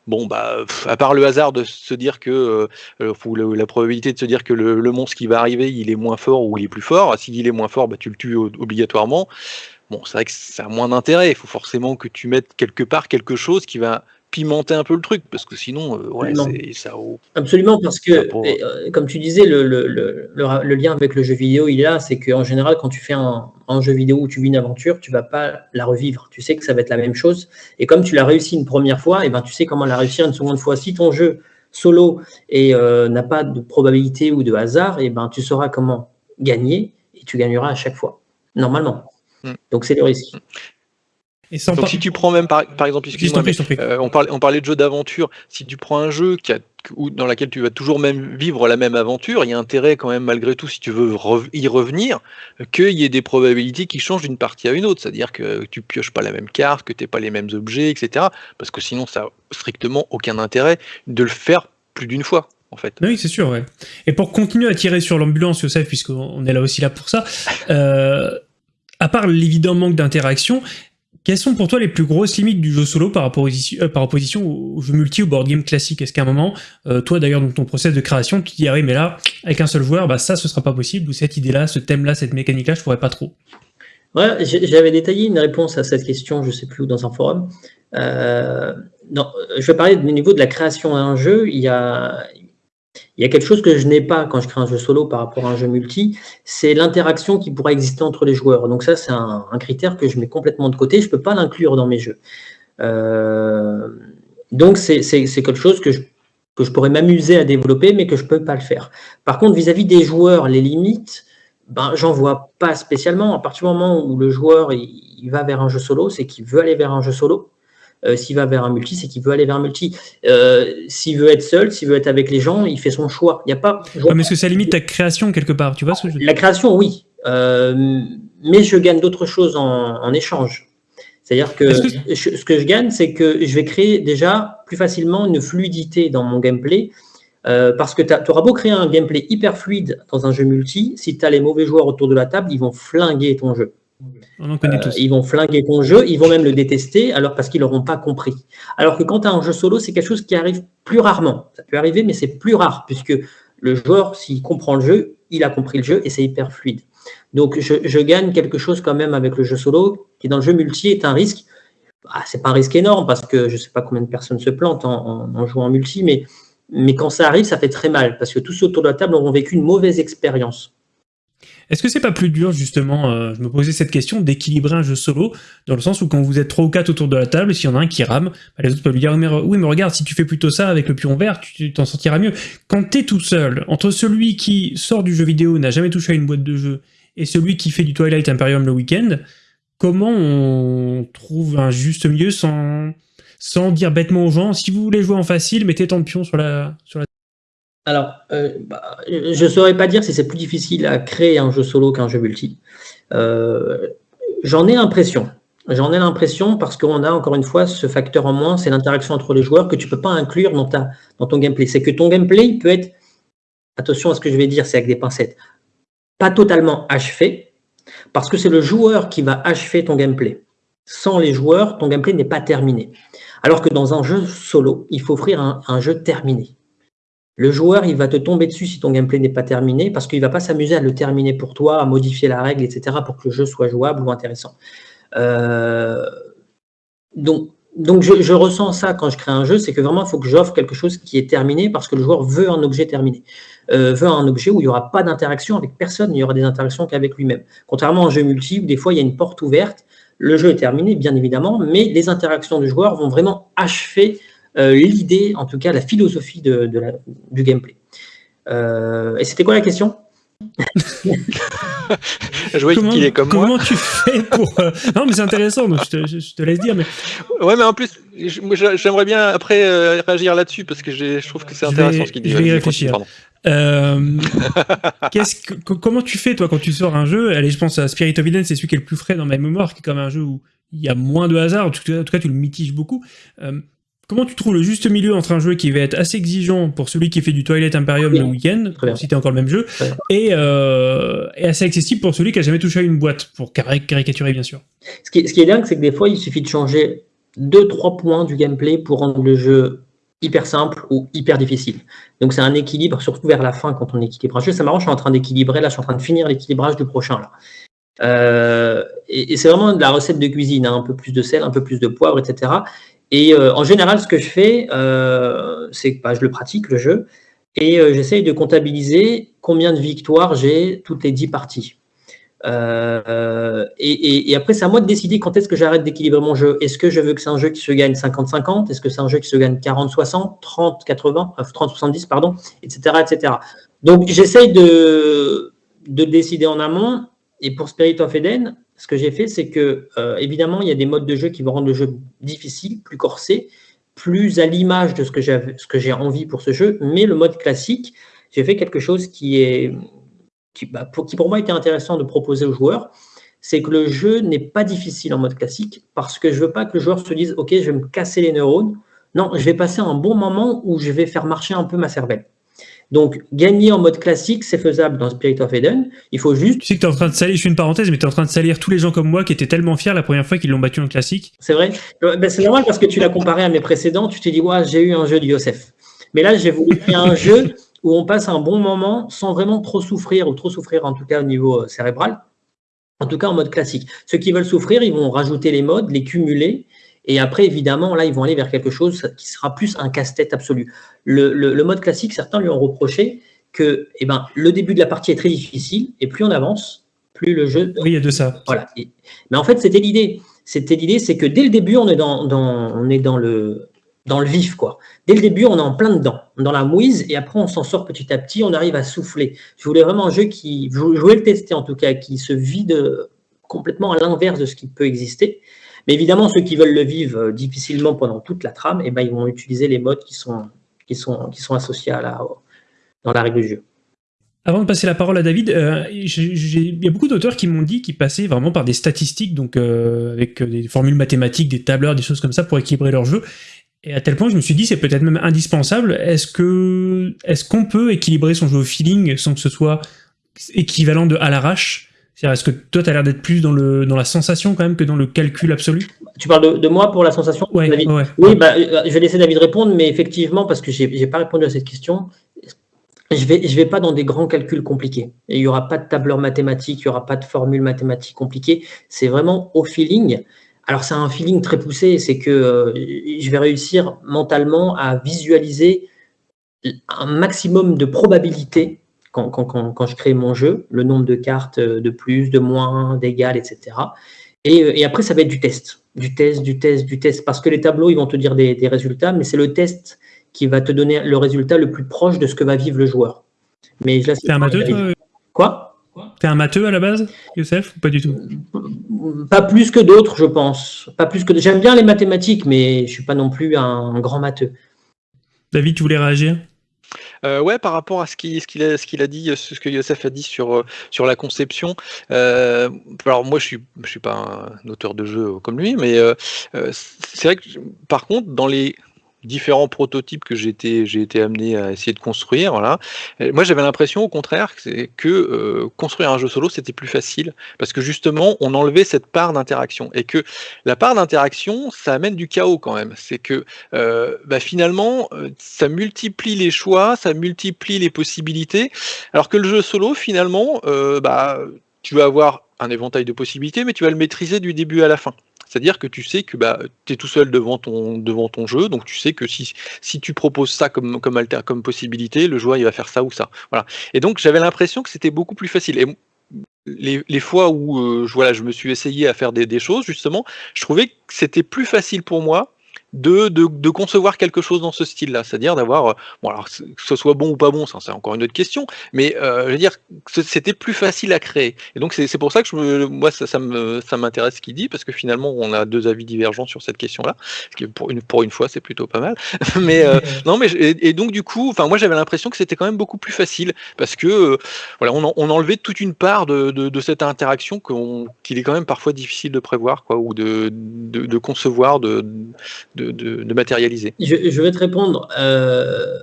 Speaker 3: Bon, bah, à part le hasard de se dire que, euh, ou la, probabilité de se dire que le, monstre qui va arriver, il est moins fort ou il est plus fort, s'il est moins fort, bah, tu le tues obligatoirement. Bon, c'est vrai que ça a moins d'intérêt. Il faut forcément que tu mettes quelque part quelque chose qui va pimenter un peu le truc, parce que sinon, euh, ouais, c'est ça.
Speaker 2: Absolument, parce que, euh, comme tu disais, le, le, le, le, lien avec le jeu vidéo, il est là, c'est qu'en général, quand tu fais un, un, jeu vidéo où tu vis une aventure, tu vas pas la revivre. Tu sais que ça va être la même chose. Et comme tu l'as réussi une première fois, et eh ben, tu sais comment la réussir une seconde fois. Si ton jeu solo et euh, n'a pas de probabilité ou de hasard, et eh ben, tu sauras comment gagner et tu gagneras à chaque fois, normalement. Hmm. Donc, c'est le risque.
Speaker 3: Donc si tu prends même par, exemple, euh, on, parlait, on parlait de jeu d'aventure, si tu prends un jeu qui a, dans lequel tu vas toujours même vivre la même aventure, il y a intérêt quand même malgré tout, si tu veux y revenir, qu'il y ait des probabilités qui changent d'une partie à une autre, c'est-à-dire que tu pioches pas la même carte, que tu pas les mêmes objets, etc. Parce que sinon ça n'a strictement aucun intérêt de le faire plus d'une fois. En fait.
Speaker 1: Oui, c'est sûr. Ouais. Et pour continuer à tirer sur l'ambulance, Youssef, puisqu'on est là aussi là pour ça, euh, à part l'évident manque d'interaction, quelles sont pour toi les plus grosses limites du jeu solo par, opposition, euh, opposition au jeu multi ou board game classique? Est-ce qu'à un moment, euh, toi d'ailleurs dans ton process de création, tu te dis ah oui mais là avec un seul joueur, bah ça ce sera pas possible ou cette idée-là, ce thème-là, cette mécanique-là, je pourrais pas trop?
Speaker 2: Ouais, j'avais détaillé une réponse à cette question, je sais plus dans un forum. Euh, non, je vais parler du niveau de la création d'un jeu. Il y a, il y a quelque chose que je n'ai pas quand je crée un jeu solo par rapport à un jeu multi, c'est l'interaction qui pourrait exister entre les joueurs. Donc ça, c'est un, critère que je mets complètement de côté. Je ne peux pas l'inclure dans mes jeux. Euh, donc c'est quelque chose que je, pourrais m'amuser à développer, mais que je ne peux pas le faire. Par contre, vis-à-vis des joueurs, les limites, ben, j'en vois pas spécialement. À partir du moment où le joueur va vers un jeu solo, c'est qu'il veut aller vers un jeu solo. Euh, s'il va vers un multi, c'est qu'il veut aller vers un multi. Euh, s'il veut être seul, s'il veut être avec les gens, il fait son choix. Il a pas.
Speaker 1: mais est-ce que ça limite ta création quelque part Tu vois ce que je
Speaker 2: La création, oui. Euh, mais je gagne d'autres choses en, échange. C'est-à-dire que, ce que je gagne, c'est que je vais créer déjà plus facilement une fluidité dans mon gameplay. parce que tu auras beau créer un gameplay hyper fluide dans un jeu multi, si tu as les mauvais joueurs autour de la table, ils vont flinguer ton jeu. Euh, ils vont flinguer ton jeu, ils vont même le détester, alors parce qu'ils n'auront pas compris. Alors que quand tu as un jeu solo, c'est quelque chose qui arrive plus rarement. Ça peut arriver, mais c'est plus rare, puisque le joueur, s'il comprend le jeu, il a compris le jeu et c'est hyper fluide. Donc je, gagne quelque chose quand même avec le jeu solo, qui dans le jeu multi est un risque. Ah, c'est pas un risque énorme, parce que je ne sais pas combien de personnes se plantent en, en, jouant en multi, mais, mais quand ça arrive, ça fait très mal, parce que tous autour de la table auront vécu une mauvaise expérience.
Speaker 1: Est-ce que c'est pas plus dur, justement, euh, je me posais cette question, d'équilibrer un jeu solo, dans le sens où quand vous êtes trois ou quatre autour de la table, s'il y en a un qui rame, bah, les autres peuvent lui dire oui mais regarde, si tu fais plutôt ça avec le pion vert, tu t'en sortiras mieux. Quand t'es tout seul, entre celui qui sort du jeu vidéo, n'a jamais touché à une boîte de jeu, et celui qui fait du Twilight Imperium le week-end, comment on trouve un juste milieu sans, sans dire bêtement aux gens, si vous voulez jouer en facile, mettez tant de pions sur la, sur la
Speaker 2: alors, euh, bah, je ne saurais pas dire si c'est plus difficile à créer un jeu solo qu'un jeu multi. Euh, j'en ai l'impression. J'en ai l'impression parce qu'on a encore une fois ce facteur en moins, c'est l'interaction entre les joueurs que tu ne peux pas inclure dans, ta, dans ton gameplay. C'est que ton gameplay peut être, attention à ce que je vais dire, c'est avec des pincettes, pas totalement achevé, parce que c'est le joueur qui va achever ton gameplay. Sans les joueurs, ton gameplay n'est pas terminé. Alors que dans un jeu solo, il faut offrir un jeu terminé. Le joueur, il va te tomber dessus si ton gameplay n'est pas terminé, parce qu'il ne va pas s'amuser à le terminer pour toi, à modifier la règle, etc., pour que le jeu soit jouable ou intéressant. Euh, donc, donc je, ressens ça quand je crée un jeu, c'est que vraiment, il faut que j'offre quelque chose qui est terminé, parce que le joueur veut un objet terminé. Euh, veut un objet où il n'y aura pas d'interaction avec personne, il y aura des interactions qu'avec lui-même. Contrairement à un jeu multi, où des fois, il y a une porte ouverte, le jeu est terminé, bien évidemment, mais les interactions du joueur vont vraiment achever l'idée, en tout cas la philosophie de, du gameplay. Euh, et c'était quoi la question?
Speaker 3: Je vois qu'il est comme
Speaker 1: comment moi. Comment tu fais pour... Euh, non, mais c'est intéressant, donc je te, laisse dire. Mais...
Speaker 3: Ouais, mais en plus, j'aimerais bien après réagir là-dessus, parce que je trouve que c'est intéressant ce qu'il dit.
Speaker 1: Je vais y réfléchir. que, comment tu fais, toi, quand tu sors un jeu? Allez, je pense à Spirit of Eden, c'est celui qui est le plus frais dans ma mémoire, qui est comme un jeu où il y a moins de hasard, en tout cas, tu le mitiges beaucoup. Comment tu trouves le juste milieu entre un jeu qui va être assez exigeant pour celui qui fait du Twilight Imperium le week-end, si t'es encore le même jeu, euh, et, assez accessible pour celui qui a jamais touché à une boîte, pour caricaturer bien sûr.
Speaker 2: Ce qui, est, dingue, c'est que des fois, il suffit de changer 2-3 points du gameplay pour rendre le jeu hyper simple ou hyper difficile. Donc c'est un équilibre, surtout vers la fin quand on équilibre un jeu. C'est marrant, je suis en train d'équilibrer, là je suis en train de finir l'équilibrage du prochain. Là. Euh, et, c'est vraiment de la recette de cuisine, hein. un peu plus de sel, un peu plus de poivre, etc. Et euh, en général, ce que je fais, euh, c'est que bah, je le pratique, le jeu, et euh, j'essaye de comptabiliser combien de victoires j'ai toutes les 10 parties. Et, après, c'est à moi de décider quand est-ce que j'arrête d'équilibrer mon jeu. Est-ce que je veux que c'est un jeu qui se gagne 50-50 Est-ce que c'est un jeu qui se gagne 40-60, 30-80, 30-70, pardon, etc., etc. Donc, j'essaye de, de décider en amont. Et pour Spirit of Eden, ce que j'ai fait, c'est que, euh, évidemment, il y a des modes de jeu qui vont rendre le jeu difficile, plus corsé, plus à l'image de ce que j'ai envie pour ce jeu. Mais le mode classique, j'ai fait quelque chose qui, est, qui, bah, pour, qui pour moi était intéressant de proposer aux joueurs. C'est que le jeu n'est pas difficile en mode classique parce que je veux pas que le joueur se dise « Ok, je vais me casser les neurones ». Non, je vais passer un bon moment où je vais faire marcher un peu ma cervelle. Donc, gagner en mode classique, c'est faisable dans Spirit of Eden. Il faut juste...
Speaker 1: Tu sais que tu es en train de salir, je fais une parenthèse, mais tu es en train de salir tous les gens comme moi qui étaient tellement fiers la première fois qu'ils l'ont battu en classique.
Speaker 2: C'est vrai euh, ben, C'est normal parce que tu l'as comparé à mes précédents. Tu t'es dit, ouais, j'ai eu un jeu de Yosef. Mais là, j'ai voulu faire un jeu où on passe un bon moment sans vraiment trop souffrir, ou trop souffrir en tout cas au niveau euh, cérébral. En tout cas, en mode classique. Ceux qui veulent souffrir, ils vont rajouter les modes, les cumuler, et après, évidemment, là, ils vont aller vers quelque chose qui sera plus un casse-tête absolu. Le, mode classique, certains lui ont reproché que eh ben, le début de la partie est très difficile, et plus on avance, plus le jeu...
Speaker 1: Oui, il y a de ça.
Speaker 2: Voilà. mais en fait, c'était l'idée. C'était l'idée, c'est que dès le début, on est dans, on est dans le, dans le vif, quoi. Dès le début, on est en plein dedans, dans la mouise, et après, on s'en sort petit à petit, on arrive à souffler. Je voulais vraiment un jeu qui, je voulais le tester en tout cas, qui se vide complètement à l'inverse de ce qui peut exister, mais évidemment, ceux qui veulent le vivre euh, difficilement pendant toute la trame, eh ben, ils vont utiliser les modes qui sont, qui sont, qui sont associés à la, dans la règle du jeu.
Speaker 1: Avant de passer la parole à David, euh, il y a beaucoup d'auteurs qui m'ont dit qu'ils passaient vraiment par des statistiques, donc euh, avec des formules mathématiques, des tableurs, des choses comme ça pour équilibrer leur jeu. Et à tel point, je me suis dit, c'est peut-être même indispensable. Est-ce que est-ce qu'on peut équilibrer son jeu au feeling sans que ce soit équivalent de à l'arrache? Est-ce que toi, tu as l'air d'être plus dans, le, dans la sensation quand même que dans le calcul absolu?
Speaker 2: Tu parles de, moi pour la sensation
Speaker 1: Oui,
Speaker 2: bah, euh, je vais laisser David répondre, mais effectivement, parce que je n'ai pas répondu à cette question, je ne vais, je vais pas dans des grands calculs compliqués. il n'y aura pas de tableur mathématique, il n'y aura pas de formule mathématique compliquée. C'est vraiment au feeling. Alors, c'est un feeling très poussé, c'est que euh, je vais réussir mentalement à visualiser un maximum de probabilités quand, quand, quand, je crée mon jeu, le nombre de cartes euh, de plus, de moins, d'égal, etc. Et, euh, et, après, ça va être du test, du test, du test, du test, parce que les tableaux, ils vont te dire des, des résultats, mais c'est le test qui va te donner le résultat le plus proche de ce que va vivre le joueur.
Speaker 1: Mais là, c'est un matheux,
Speaker 2: Quoi?
Speaker 1: T'es un matheux à la base, Youssef, ou pas du tout?
Speaker 2: Pas plus que d'autres, je pense. Pas plus que. J'aime bien les mathématiques, mais je suis pas non plus un grand matheux.
Speaker 1: David, tu voulais réagir?
Speaker 3: Euh, ouais, par rapport à ce qu'il ce a, ce a dit, ce que Youssef a dit sur, euh, sur la conception. Euh, alors moi, je suis je suis pas un auteur de jeu comme lui, mais c'est vrai que par contre, dans les différents prototypes que j'ai été, amené à essayer de construire. Voilà. moi, j'avais l'impression, au contraire, que, que euh, construire un jeu solo, c'était plus facile, parce que justement, on enlevait cette part d'interaction. Et que la part d'interaction, ça amène du chaos quand même. C'est que euh, bah, finalement, euh, ça multiplie les choix, ça multiplie les possibilités, alors que le jeu solo, finalement, bah, tu vas avoir un éventail de possibilités, mais tu vas le maîtriser du début à la fin. C'est-à-dire que tu sais que bah, tu es tout seul devant ton, jeu, donc tu sais que si, si tu proposes ça comme, comme, alter, comme possibilité, le joueur va faire ça ou ça. Voilà. Et donc j'avais l'impression que c'était beaucoup plus facile. Et les, les fois où euh, je me suis essayé à faire des, des choses, justement, je trouvais que c'était plus facile pour moi de, de, concevoir quelque chose dans ce style-là, c'est-à-dire d'avoir, euh, bon alors que ce soit bon ou pas bon, ça c'est encore une autre question, mais euh, je veux dire, c'était plus facile à créer. Et donc c'est pour ça que je moi ça, ça m'intéresse ce qu'il dit parce que finalement on a deux avis divergents sur cette question-là, ce qui pour une pour une fois c'est plutôt pas mal. mais euh, non mais et, donc du coup, enfin moi j'avais l'impression que c'était quand même beaucoup plus facile parce que voilà on, on enlevait toute une part de, de, de cette interaction qu'il est quand même parfois difficile de prévoir quoi ou de, de, de concevoir de de, matérialiser
Speaker 2: je, vais te répondre euh,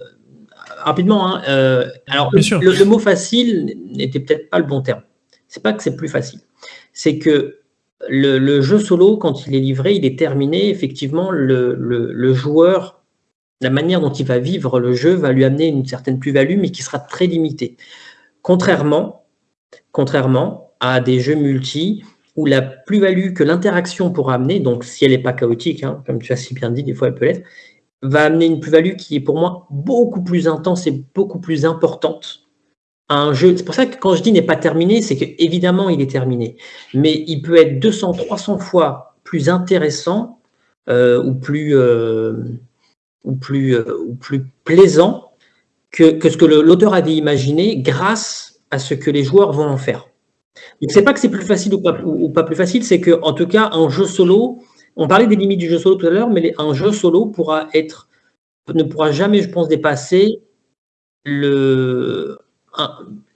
Speaker 2: rapidement. Hein, euh, alors, le, mot facile n'était peut-être pas le bon terme. C'est pas que c'est plus facile. C'est que le, jeu solo, quand il est livré, il est terminé. Effectivement, le, joueur, la manière dont il va vivre le jeu va lui amener une certaine plus-value, mais qui sera très limitée. Contrairement, contrairement à des jeux multi où la plus-value que l'interaction pourra amener, donc si elle n'est pas chaotique, hein, comme tu as si bien dit, des fois elle peut l'être, va amener une plus-value qui est pour moi beaucoup plus intense et beaucoup plus importante un jeu. C'est pour ça que quand je dis n'est pas terminé, c'est qu'évidemment il est terminé, mais il peut être 200, 300 fois plus intéressant euh, ou plus, euh, ou, plus, euh, ou plus plaisant que ce que l'auteur avait imaginé grâce à ce que les joueurs vont en faire. Donc c'est pas que c'est plus facile ou pas, ou, pas plus facile, c'est que en tout cas un jeu solo, on parlait des limites du jeu solo tout à l'heure, mais un jeu solo pourra être ne pourra jamais, je pense, dépasser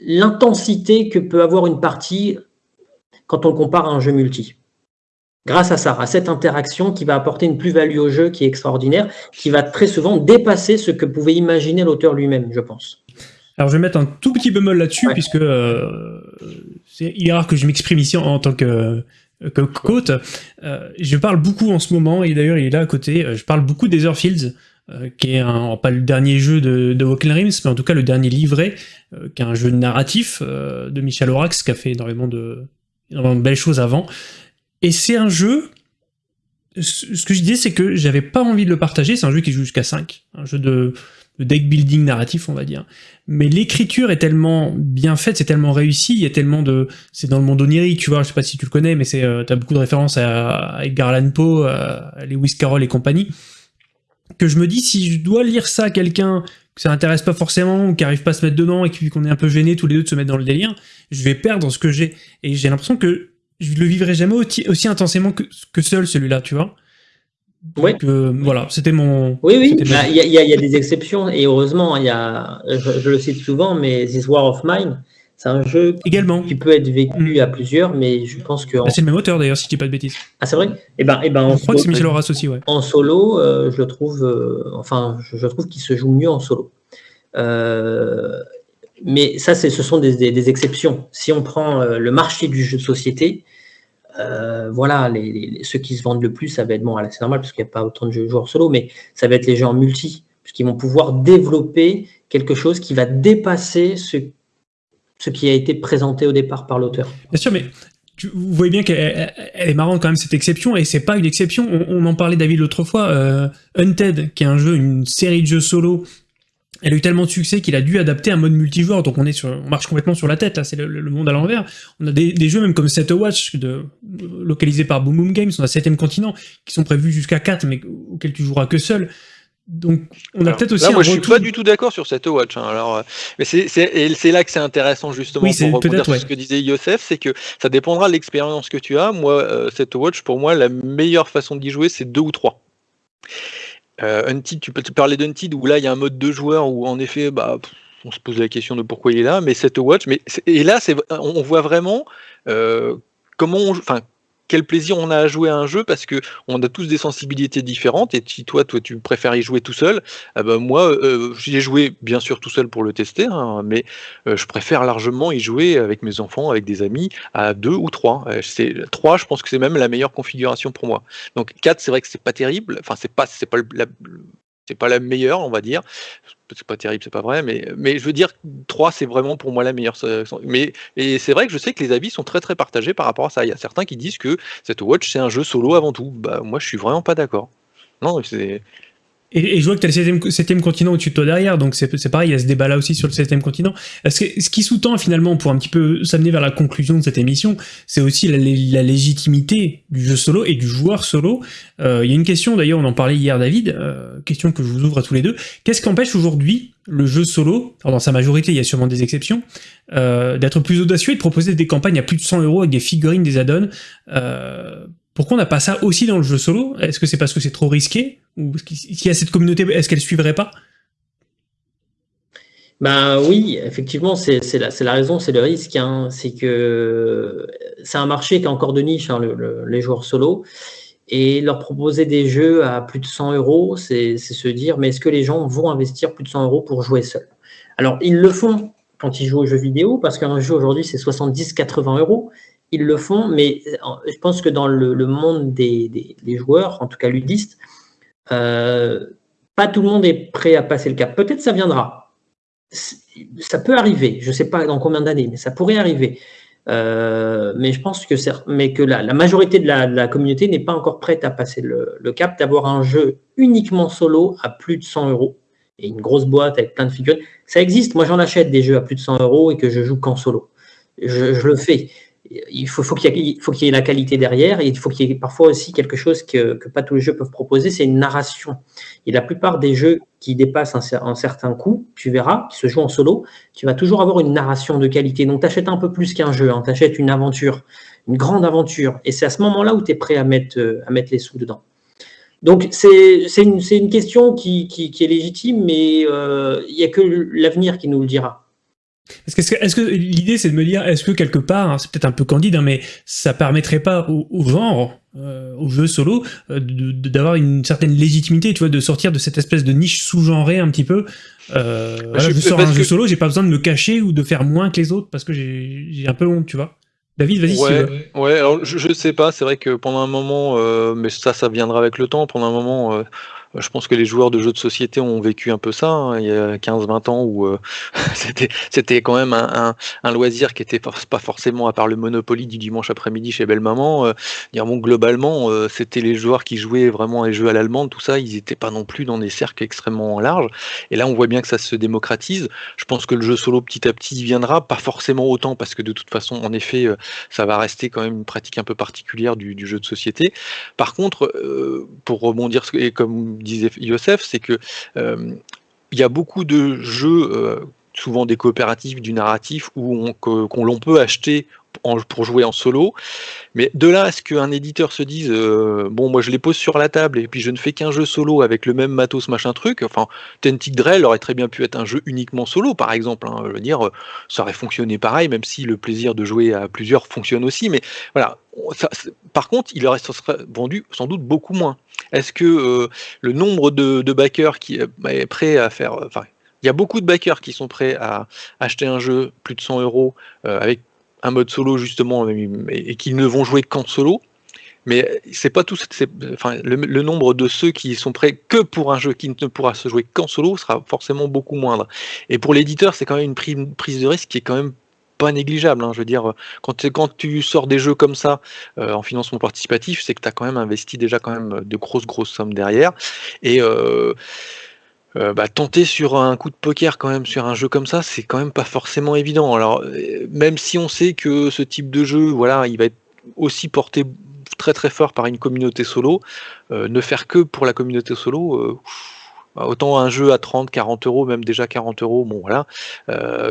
Speaker 2: l'intensité que peut avoir une partie quand on le compare à un jeu multi. Grâce à ça, à cette interaction qui va apporter une plus-value au jeu qui est extraordinaire, qui va très souvent dépasser ce que pouvait imaginer l'auteur lui-même, je pense.
Speaker 1: Alors je vais mettre un tout petit bémol là-dessus, puisque euh, c'est rare que je m'exprime ici en, tant que, que. Euh, je parle beaucoup en ce moment, et d'ailleurs il est là à côté, euh, je parle beaucoup des Fields, qui est pas le dernier jeu de, de Walking Rims, mais en tout cas le dernier livret, qui est un jeu narratif de Michel Orax, qui a fait énormément de, énormément de belles choses avant. Et c'est un jeu ce que je disais, c'est que j'avais pas envie de le partager, c'est un jeu qui joue jusqu'à 5, un jeu de, de deck building narratif, on va dire. Mais l'écriture est tellement bien faite, c'est tellement réussi, il y a tellement de... C'est dans le monde onirique, tu vois, je sais pas si tu le connais, mais c'est euh, t'as beaucoup de références à, Edgar Allan Poe, à Lewis Carroll et compagnie, que je me dis, si je dois lire ça à quelqu'un que ça intéresse pas forcément, ou qui arrive pas à se mettre dedans, et qu'on est un peu gêné tous les deux de se mettre dans le délire, je vais perdre ce que j'ai. Et j'ai l'impression que je le vivrai jamais aussi, intensément que, que seul, celui-là, tu vois.
Speaker 2: Oui.
Speaker 1: Euh, voilà, c'était mon.
Speaker 2: Oui, oui, bah, il y, a des exceptions, et heureusement, il y a, je, le cite souvent, mais This War of Mine, c'est un jeu
Speaker 1: Également.
Speaker 2: qui peut être vécu à plusieurs, mais je pense que.
Speaker 1: Bah, c'est le même auteur d'ailleurs, si je dis pas de bêtises.
Speaker 2: Ah, c'est vrai? Et eh ben, et eh ben,
Speaker 1: Je crois que c'est Michel Horace aussi, ouais.
Speaker 2: En solo, euh, je le trouve, euh, enfin, je, trouve qu'il se joue mieux en solo. mais ça, ce sont des, des, exceptions. Si on prend le marché du jeu de société, euh, voilà, les, ceux qui se vendent le plus, ça va être, bon, c'est normal parce qu'il n'y a pas autant de joueurs solo, mais ça va être les gens en multi, puisqu'ils vont pouvoir développer quelque chose qui va dépasser ce, qui a été présenté au départ par l'auteur.
Speaker 1: Bien sûr, mais vous voyez bien qu'elle est marrante quand même cette exception, et c'est pas une exception, on, en parlait David l'autre fois, euh, Unted, qui est un jeu, une série de jeux solo elle a eu tellement de succès qu'il a dû adapter un mode multijoueur, donc on est sur, on marche complètement sur la tête, là, c'est le, monde à l'envers. On a des, jeux même comme Set Watch, de, localisés par Boom Boom Games, on a 7ème continent, qui sont prévus jusqu'à 4, mais auxquels tu joueras que seul. Donc, on a peut-être aussi.
Speaker 3: Là, moi, je suis pas du tout d'accord sur cette watch. Hein. Alors, euh, mais c'est là que c'est intéressant justement pour rebondir sur ce que disait Yosef, c'est que ça dépendra de l'expérience que tu as. Moi, euh, cette watch, pour moi, la meilleure façon d'y jouer, c'est deux ou trois. Euh, tu peux te parler d'Untied où là, il y a un mode de joueur où en effet, bah, on se pose la question de pourquoi il est là, mais cette watch, mais et là, c'est, on voit vraiment euh, comment, on, enfin, quel plaisir on a à jouer à un jeu parce que on a tous des sensibilités différentes et si toi, toi tu préfères y jouer tout seul, eh ben moi euh, j'y ai joué bien sûr tout seul pour le tester, hein, mais euh, je préfère largement y jouer avec mes enfants, avec des amis à deux ou trois. Euh, c'est trois, je pense que c'est même la meilleure configuration pour moi. Donc quatre, c'est vrai que c'est pas terrible, enfin c'est pas c'est pas pas la meilleure, on va dire c'est pas terrible, c'est pas vrai, mais, mais je veux dire, 3, c'est vraiment pour moi la meilleure. Mais, et c'est vrai que je sais que les avis sont très très partagés par rapport à ça. Il y a certains qui disent que cette Watch, c'est un jeu solo avant tout. Bah, moi, je suis vraiment pas d'accord. Non, c'est
Speaker 1: et, je vois que tu as le septième, continent au-dessus de toi derrière, donc c'est pareil, il y a ce débat-là aussi sur le septième continent. ce qui sous-tend finalement, pour un petit peu s'amener vers la conclusion de cette émission, c'est aussi la, légitimité du jeu solo et du joueur solo. Euh, il y a une question, d'ailleurs, on en parlait hier, David, euh, question que je vous ouvre à tous les deux. Qu'est-ce qui empêche aujourd'hui le jeu solo, alors dans sa majorité, il y a sûrement des exceptions, euh, d'être plus audacieux et de proposer des campagnes à plus de 100 euros avec des figurines, des add-ons pourquoi on n'a pas ça aussi dans le jeu solo? Est-ce que c'est parce que c'est trop risqué? Ou s'il y a cette communauté, est-ce qu'elle suivrait pas?
Speaker 2: Ben oui, effectivement, c'est la, raison, c'est le risque. Hein. C'est que c'est un marché qui est encore de niche, hein, les joueurs solo. Et leur proposer des jeux à plus de 100 euros, c'est se dire, mais est-ce que les gens vont investir plus de 100 euros pour jouer seul? Alors, ils le font quand ils jouent aux jeux vidéo, parce qu'un jeu aujourd'hui, c'est 70-80 euros ils le font, mais euh, je pense que dans le, monde des, joueurs, en tout cas ludistes, euh, pas tout le monde est prêt à passer le cap. Peut-être ça viendra. Ça peut arriver, je ne sais pas dans combien d'années, mais ça pourrait arriver. Euh, mais je pense que, mais que la, majorité de la, communauté n'est pas encore prête à passer le, cap d'avoir un jeu uniquement solo à plus de 100 euros et une grosse boîte avec plein de figurines. Ça existe, moi j'en achète des jeux à plus de 100 euros et que je joue qu'en solo. je, le fais il faut, qu'il y, ait la qualité derrière et il faut qu'il y ait parfois aussi quelque chose que, pas tous les jeux peuvent proposer, c'est une narration. Et la plupart des jeux qui dépassent un, certain coût, tu verras, qui se jouent en solo, tu vas toujours avoir une narration de qualité. Donc tu achètes un peu plus qu'un jeu, hein, tu achètes une aventure, une grande aventure. Et c'est à ce moment-là où tu es prêt à mettre, euh, à mettre les sous dedans. Donc c'est une, question qui, qui, est légitime, mais euh, il n'y a que l'avenir qui nous le dira.
Speaker 1: Est-ce que, l'idée c'est de me dire, est-ce que quelque part, hein, c'est peut-être un peu candide, hein, mais ça permettrait pas au, genre, euh, au jeu solo, euh, d'avoir une certaine légitimité, tu vois, de sortir de cette espèce de niche sous-genrée un petit peu. Euh, bah, je, sors un jeu solo, j'ai pas besoin de me cacher ou de faire moins que les autres parce que j'ai un peu honte, tu vois. David, vas-y.
Speaker 3: Ouais, ouais, alors je, je sais pas, c'est vrai que pendant un moment, euh, mais ça, ça viendra avec le temps, pendant un moment je pense que les joueurs de jeux de société ont vécu un peu ça hein, il y a 15-20 ans où euh, c'était quand même un, loisir qui était pas forcément à part le Monopoly du dimanche après-midi chez Belle Maman. Euh, bon, globalement, euh, c'était les joueurs qui jouaient vraiment les jeux à l'allemande, tout ça, ils n'étaient pas non plus dans des cercles extrêmement larges. Et là, on voit bien que ça se démocratise. Je pense que le jeu solo petit à petit viendra, pas forcément autant parce que de toute façon, en effet, ça va rester quand même une pratique un peu particulière du, jeu de société. Par contre, pour rebondir et comme disait Yosef, c'est que euh, il y a beaucoup de jeux, euh, souvent des coopératifs, du narratif, où qu'on l'on peut acheter pour jouer en solo. Mais de là à ce qu'un éditeur se dise euh, bon moi je les pose sur la table et puis je ne fais qu'un jeu solo avec le même matos machin truc, enfin Tentic Drell aurait très bien pu être un jeu uniquement solo par exemple. Hein. je veux dire, ça aurait fonctionné pareil, même si le plaisir de jouer à plusieurs fonctionne aussi. Mais voilà. par contre, il aurait vendu sans doute beaucoup moins. Est-ce que euh, le nombre de, backers qui est prêt à faire, enfin, il y a beaucoup de backers qui sont prêts à acheter un jeu plus de 100 euros euh, avec un mode solo justement et, qui ne vont jouer qu'en solo. Mais c'est pas tout. Enfin, le, nombre de ceux qui sont prêts que pour un jeu qui ne pourra se jouer qu'en solo sera forcément beaucoup moindre. Et pour l'éditeur, c'est quand même une prise de risque qui est quand même pas négligeable. Hein. Je veux dire, quand, quand tu sors des jeux comme ça euh, en financement participatif, c'est que tu as quand même investi déjà quand même de grosses grosses sommes derrière. Et euh, euh, bah, tenter sur un coup de poker quand même sur un jeu comme ça, c'est quand même pas forcément évident. Alors euh, même si on sait que ce type de jeu, voilà, il va être aussi porté très très fort par une communauté solo, euh, ne faire que pour la communauté solo, Autant un jeu à 30, 40 euros, même déjà 40 euros, bon voilà,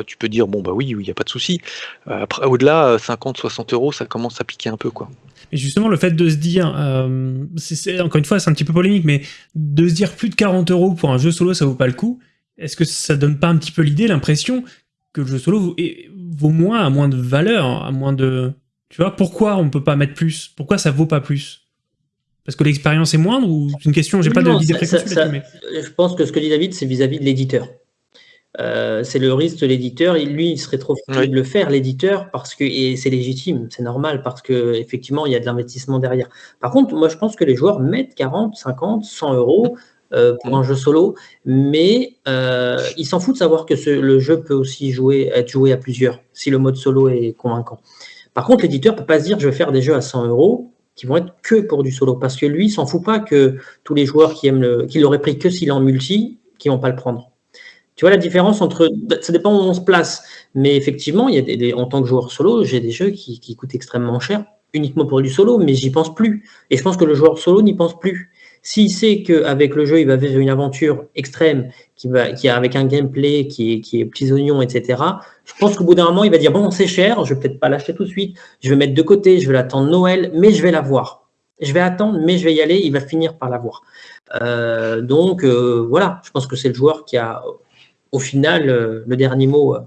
Speaker 3: tu peux dire bon bah oui, il n'y a pas de souci. Après, au-delà, 50, 60 euros, ça commence à piquer un peu quoi.
Speaker 1: Et justement, le fait de se dire, euh, encore une fois, c'est un petit peu polémique, mais de se dire plus de 40 euros pour un jeu solo, ça vaut pas le coup. Est-ce que ça donne pas un petit peu l'idée, l'impression que le jeu solo vaut, vaut moins, à moins de valeur, à moins de, tu vois, pourquoi on peut pas mettre plus? Pourquoi ça vaut pas plus? Parce que l'expérience est moindre ou c'est une question, j'ai pas d'idée préconçue
Speaker 2: Je pense que ce que dit David, c'est vis-à-vis de l'éditeur. Euh, c'est le risque de l'éditeur. Lui, il serait trop frustré de le faire, l'éditeur, parce que et c'est légitime, c'est normal, parce que effectivement, il y a de l'investissement derrière. Par contre, moi, je pense que les joueurs mettent 40, 50, 100 euros euh, pour un jeu solo, mais euh, ils s'en foutent de savoir que le jeu peut aussi jouer, être joué à plusieurs, si le mode solo est convaincant. Par contre, l'éditeur peut pas se dire, je vais faire des jeux à 100 euros qui vont être que pour du solo. Parce que lui, il s'en fout pas que tous les joueurs qui aiment le, qui l'auraient pris que s'il est en multi, qui vont pas le prendre. Tu vois la différence entre, ça dépend où on se place. Mais effectivement, il y a des, en tant que joueur solo, j'ai des jeux qui, coûtent extrêmement cher uniquement pour du solo, mais j'y pense plus. Et je pense que le joueur solo n'y pense plus. S'il sait qu'avec le jeu, il va vivre une aventure extrême, qui va, qui avec un gameplay qui est, qui est petits oignons, etc., je pense qu'au bout d'un moment, il va dire bon, c'est cher, je vais peut-être pas l'acheter tout de suite, je vais mettre de côté, je vais l'attendre Noël, mais je vais l'avoir. Je vais attendre, mais je vais y aller, il va finir par l'avoir. Euh, donc euh, voilà, je pense que c'est le joueur qui a, au final, euh, le dernier mot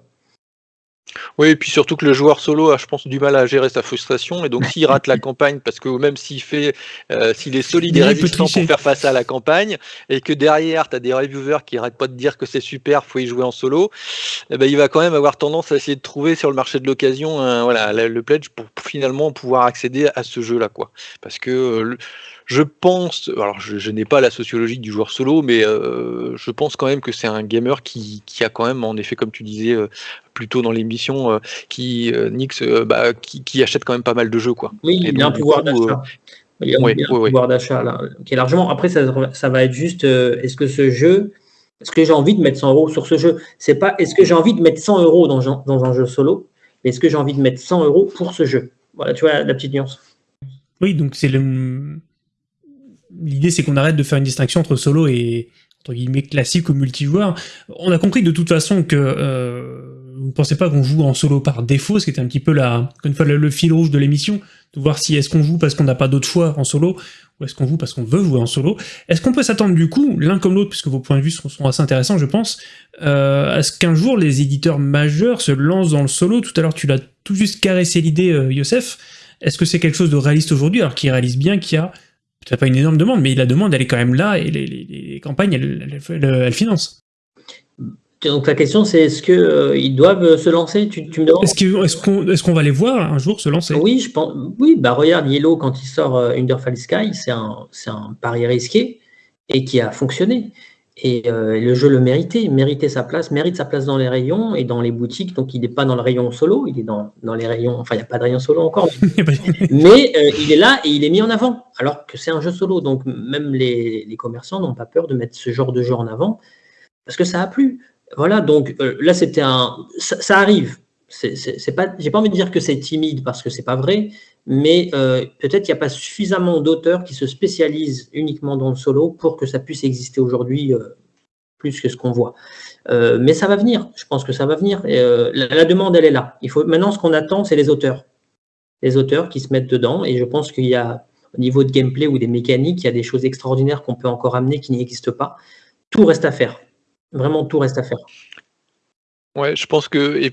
Speaker 3: oui, et puis surtout que le joueur solo a, je pense, du mal à gérer sa frustration. Et donc, s'il rate la campagne, parce que même s'il fait, euh, s'il est solide et résistant pour faire face à la campagne, et que derrière, tu as des reviewers qui arrêtent pas de dire que c'est super, faut y jouer en solo, eh ben, il va quand même avoir tendance à essayer de trouver sur le marché de l'occasion voilà, le pledge pour finalement pouvoir accéder à ce jeu-là. quoi. Parce que euh, je pense, alors je, n'ai pas la sociologie du joueur solo, mais euh, je pense quand même que c'est un gamer qui, a quand même, en effet, comme tu disais euh, plus tôt dans l'émission, euh, qui, Nix, bah, qui, achète quand même pas mal de jeux. Quoi.
Speaker 2: Oui, il a un pouvoir d'achat. Il y a un pouvoir d'achat qui est largement. Après, ça, ça va être juste est-ce que ce jeu, est-ce que j'ai envie de mettre 100 euros sur ce jeu? C'est pas est-ce que j'ai envie de mettre 100 euros dans, dans un jeu solo, mais est-ce que j'ai envie de mettre 100 euros pour ce jeu? Voilà, tu vois la petite nuance.
Speaker 1: Oui, donc c'est le l'idée c'est qu'on arrête de faire une distinction entre solo et entre guillemets classique ou multijoueur. On a compris de toute façon que euh, vous ne pensez pas qu'on joue en solo par défaut, ce qui était un petit peu la, une fois le, fil rouge de l'émission, de voir si est-ce qu'on joue parce qu'on n'a pas d'autre choix en solo, ou est-ce qu'on joue parce qu'on veut jouer en solo. Est-ce qu'on peut s'attendre du coup, l'un comme l'autre, puisque vos points de vue sont, assez intéressants je pense, euh, à ce qu'un jour les éditeurs majeurs se lancent dans le solo? Tout à l'heure tu l'as tout juste caressé l'idée, euh, Youssef. Est-ce que c'est quelque chose de réaliste aujourd'hui, alors qu'il réalise bien qu'il y a c'est pas une énorme demande, mais la demande, elle est quand même là, et les, campagnes, elles, financent.
Speaker 2: Donc la question, c'est est-ce qu'ils euh, doivent se lancer? Tu, me demandes?
Speaker 1: Est-ce qu'on va les voir un jour se lancer?
Speaker 2: Oui, je pense. Oui, bah regarde, Yellow, quand il sort euh, Underfall Sky, c'est un, un pari risqué et qui a fonctionné. Et euh, le jeu le méritait, méritait sa place, mérite sa place dans les rayons et dans les boutiques. Donc il n'est pas dans le rayon solo, il est dans, dans les rayons. Enfin, il n'y a pas de rayon solo encore. mais euh, il est là et il est mis en avant, alors que c'est un jeu solo. Donc même les, les commerçants n'ont pas peur de mettre ce genre de jeu en avant parce que ça a plu. Voilà, donc euh, là c'était un. Ça, ça arrive. C'est pas. J'ai pas envie de dire que c'est timide parce que c'est pas vrai, mais euh, peut-être qu'il n'y a pas suffisamment d'auteurs qui se spécialisent uniquement dans le solo pour que ça puisse exister aujourd'hui euh, plus que ce qu'on voit. Euh, mais ça va venir, je pense que ça va venir. la, demande, elle est là. Il faut, maintenant, ce qu'on attend, c'est les auteurs. Les auteurs qui se mettent dedans, et je pense qu'il y a, au niveau de gameplay ou des mécaniques, il y a des choses extraordinaires qu'on peut encore amener qui n'existent pas. Tout reste à faire. Vraiment, tout reste à faire.
Speaker 3: Ouais, je pense que, et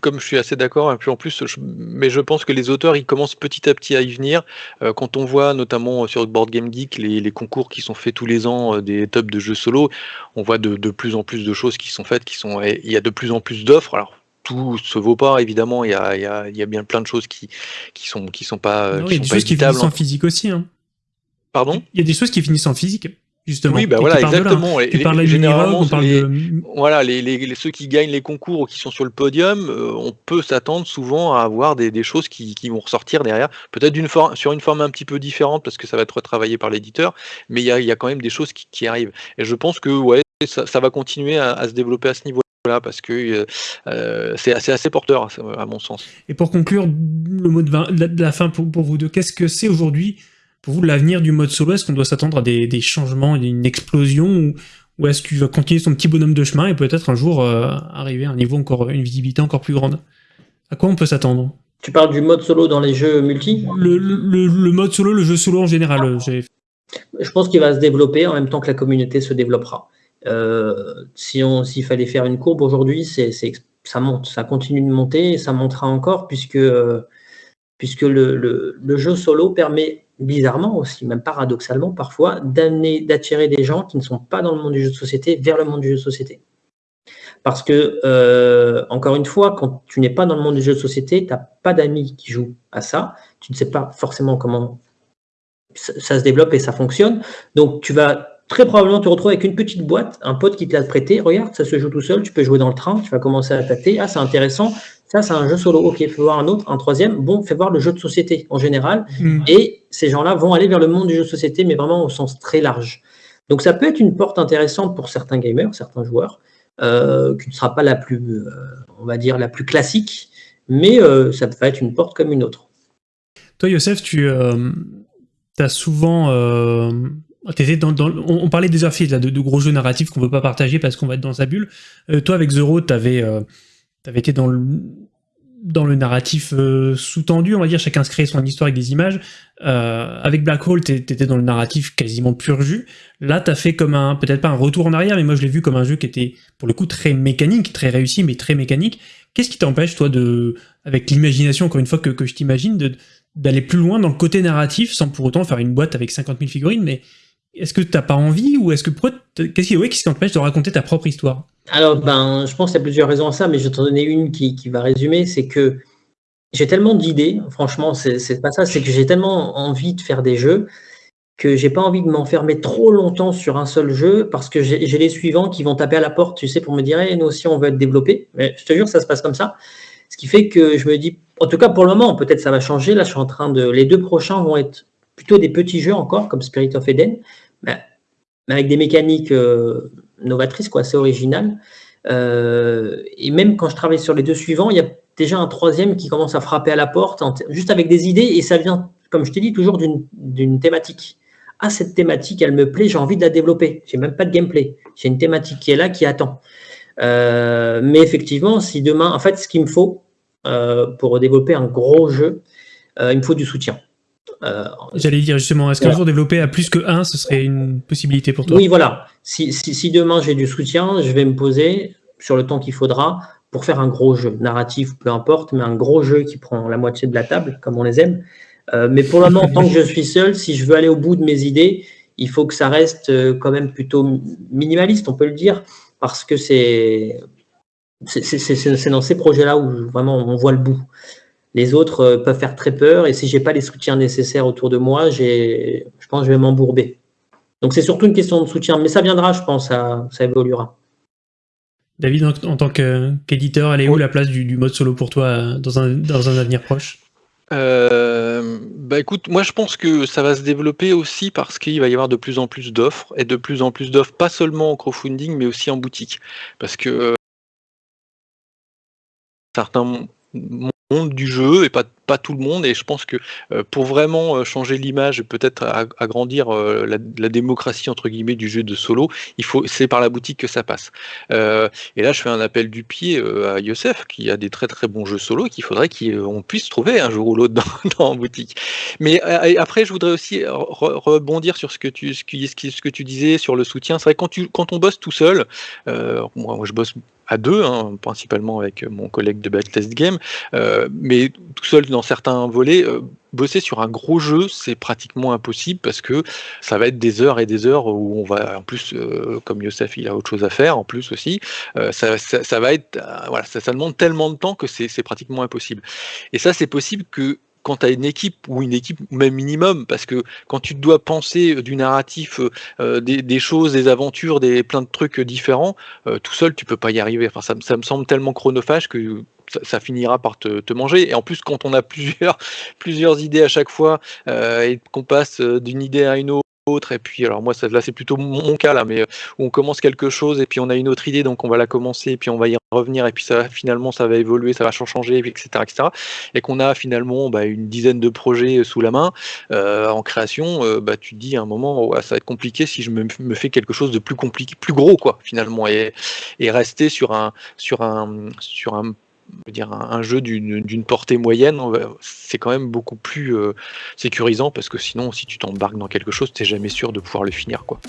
Speaker 3: comme je suis assez d'accord, et puis en plus, mais je pense que les auteurs, ils commencent petit à petit à y venir. Euh, quand on voit notamment sur Board Game Geek les, concours qui sont faits tous les ans euh, des tops de jeux solo, on voit de, plus en plus de choses qui sont faites, qui sont, il y a de plus en plus d'offres. Alors tout se vaut pas évidemment, il y a, il y a, il y a bien plein de choses qui, qui sont, qui sont pas,
Speaker 1: non, il y a des choses qui finissent en physique aussi. Hein.
Speaker 3: Pardon?
Speaker 1: Il y a des choses qui finissent en physique. Justement,
Speaker 3: oui, bah voilà, exactement. Et, généralement, voilà, les, ceux qui gagnent les concours ou qui sont sur le podium, euh, on peut s'attendre souvent à avoir des, choses qui, vont ressortir derrière, peut-être sur une forme un petit peu différente parce que ça va être retravaillé par l'éditeur, mais il y a, quand même des choses qui, arrivent. Et je pense que ouais, ça, va continuer à, se développer à ce niveau-là parce que euh, euh, c'est assez, assez porteur à mon sens.
Speaker 1: Et pour conclure, le mot de, la fin pour vous deux, qu'est-ce que c'est aujourd'hui pour vous, l'avenir du mode solo, est-ce qu'on doit s'attendre à des, changements, une explosion Ou est-ce que tu vas continuer son petit bonhomme de chemin et peut-être un jour arriver à un niveau encore, une visibilité encore plus grande? À quoi on peut s'attendre?
Speaker 2: Tu parles du mode solo dans les jeux multi?
Speaker 1: Le, le, mode solo, le jeu solo en général.
Speaker 2: Je pense qu'il va se développer en même temps que la communauté se développera. si on, s'il fallait faire une courbe aujourd'hui, c'est, ça monte, ça continue de monter et ça montera encore puisque, puisque le, jeu solo permet bizarrement aussi, même paradoxalement parfois, d'amener, d'attirer des gens qui ne sont pas dans le monde du jeu de société vers le monde du jeu de société. Parce que, euh, encore une fois, quand tu n'es pas dans le monde du jeu de société, tu n'as pas d'amis qui jouent à ça, tu ne sais pas forcément comment ça, se développe et ça fonctionne. Donc, tu vas très probablement te retrouver avec une petite boîte, un pote qui te l'a prêté, regarde, ça se joue tout seul, tu peux jouer dans le train, tu vas commencer à tâter, ah c'est intéressant, ça, c'est un jeu solo. Ok, fais voir un autre, un troisième. Bon, fais voir le jeu de société en général. Mm. Et ces gens-là vont aller vers le monde du jeu de société, mais vraiment au sens très large. Donc, ça peut être une porte intéressante pour certains gamers, certains joueurs, euh, qui ne sera pas la plus, euh, on va dire, la plus classique, mais euh, ça peut être une porte comme une autre.
Speaker 1: Toi, Youssef, tu as souvent. on, parlait des Earthfield, de, de, gros jeux narratifs qu'on ne veut pas partager parce qu'on va être dans sa bulle. toi, avec Zero, tu avais tu été dans le, narratif euh, sous-tendu, on va dire, chacun se crée son histoire avec des images. Euh, avec Black Hole, tu étais dans le narratif quasiment pur jus. Là, tu as fait comme un, peut-être pas un retour en arrière, mais moi je l'ai vu comme un jeu qui était, pour le coup, très mécanique, très réussi, mais très mécanique. Qu'est-ce qui t'empêche, toi, avec l'imagination, encore une fois, que, que je t'imagine, d'aller plus loin dans le côté narratif, sans pour autant faire une boîte avec 50 000 figurines, mais est-ce que t'as pas envie, ou est-ce que, qu'est-ce qui, qui t'empêche de raconter ta propre histoire?
Speaker 2: Alors, ben, je pense qu'il y a plusieurs raisons à ça, mais je vais t'en donner une qui, va résumer. C'est que j'ai tellement d'idées, franchement, c'est pas ça, c'est que j'ai tellement envie de faire des jeux que j'ai pas envie de m'enfermer trop longtemps sur un seul jeu parce que j'ai les suivants qui vont taper à la porte, tu sais, pour me dire, hey, nous aussi, on veut être développé. Mais je te jure, ça se passe comme ça. Ce qui fait que je me dis, en tout cas pour le moment, peut-être ça va changer. Là, je suis en train de. Les deux prochains vont être plutôt des petits jeux encore, comme Spirit of Eden, mais, avec des mécaniques. Euh, novatrice, quoi, assez originale. Euh, et même quand je travaille sur les deux suivants, il y a déjà un troisième qui commence à frapper à la porte, juste avec des idées, et ça vient, comme je t'ai dit, toujours d'une thématique. Ah, cette thématique, elle me plaît, j'ai envie de la développer. J'ai même pas de gameplay. J'ai une thématique qui est là, qui attend. Euh, mais effectivement, si demain, en fait, ce qu'il me faut pour développer un gros jeu, il me faut du soutien.
Speaker 1: Euh, J'allais dire justement, est-ce qu'un jour développer à plus que 1, ce serait une possibilité pour toi?
Speaker 2: Oui, voilà. Si, si, demain j'ai du soutien, je vais me poser sur le temps qu'il faudra pour faire un gros jeu, narratif, peu importe, mais un gros jeu qui prend la moitié de la table, comme on les aime. Euh, mais pour le moment, tant que je suis seul, si je veux aller au bout de mes idées, il faut que ça reste euh, quand même plutôt minimaliste, on peut le dire, parce que c'est c'est dans ces projets-là où vraiment on voit le bout. Les autres euh, peuvent faire très peur et si j'ai pas les soutiens nécessaires autour de moi, je pense que je vais m'embourber. Donc c'est surtout une question de soutien, mais ça viendra, je pense, ça, ça évoluera.
Speaker 1: David, en, tant qu'éditeur, elle est où la place du, mode solo pour toi euh, dans un, dans un avenir proche?
Speaker 3: Euh, bah écoute, moi je pense que ça va se développer aussi parce qu'il va y avoir de plus en plus d'offres et de plus en plus d'offres, pas seulement en crowdfunding mais aussi en boutique. Parce que certains monde du jeu et pas, pas tout le monde. Et je pense que euh, pour vraiment euh, changer l'image peut-être agrandir euh, la, démocratie entre guillemets du jeu de solo, il faut c'est par la boutique que ça passe. et là, je fais un appel du pied à Youssef qui a des très très bons jeux solo qu'il faudrait qu'on puisse trouver un jour ou l'autre dans, dans boutique. Mais après, je voudrais aussi rebondir sur ce que tu ce, ce que tu disais sur le soutien. C'est vrai quand tu quand on bosse tout seul, moi, je bosse à deux, hein, principalement avec mon collègue de Backtest Game, mais tout seul dans certains volets, euh, bosser sur un gros jeu, c'est pratiquement impossible parce que ça va être des heures et des heures où on va, en plus, euh, comme Youssef, il a autre chose à faire, en plus aussi, ça, ça, va être, voilà, ça, demande tellement de temps que c'est pratiquement impossible. Et ça, c'est possible que quand tu as une équipe ou une équipe même minimum, parce que quand tu dois penser du narratif, euh, euh, des, choses, des aventures, des plein de trucs différents, euh, tout seul tu peux pas y arriver. Enfin, ça, me semble tellement chronophage que ça, finira par te, manger. Et en plus, quand on a plusieurs, plusieurs idées à chaque fois et qu'on passe d'une idée à une autre, et puis alors moi ça, là c'est plutôt mon cas là, mais euh, on commence quelque chose et puis on a une autre idée, donc on va la commencer, et puis on va y revenir, et puis ça finalement ça va évoluer, ça va changer, etc., etc. Et qu'on a finalement bah, une dizaine de projets sous la main euh, en création, euh, bah, tu te dis à un moment ça va être compliqué si je me, me, fais quelque chose de plus compliqué, plus gros quoi finalement, et, et rester sur un sur un sur un dire un, jeu d'une portée moyenne, c'est quand même beaucoup plus euh, sécurisant parce que sinon, si tu t'embarques dans quelque chose, tu n'es jamais sûr de pouvoir le finir. quoi.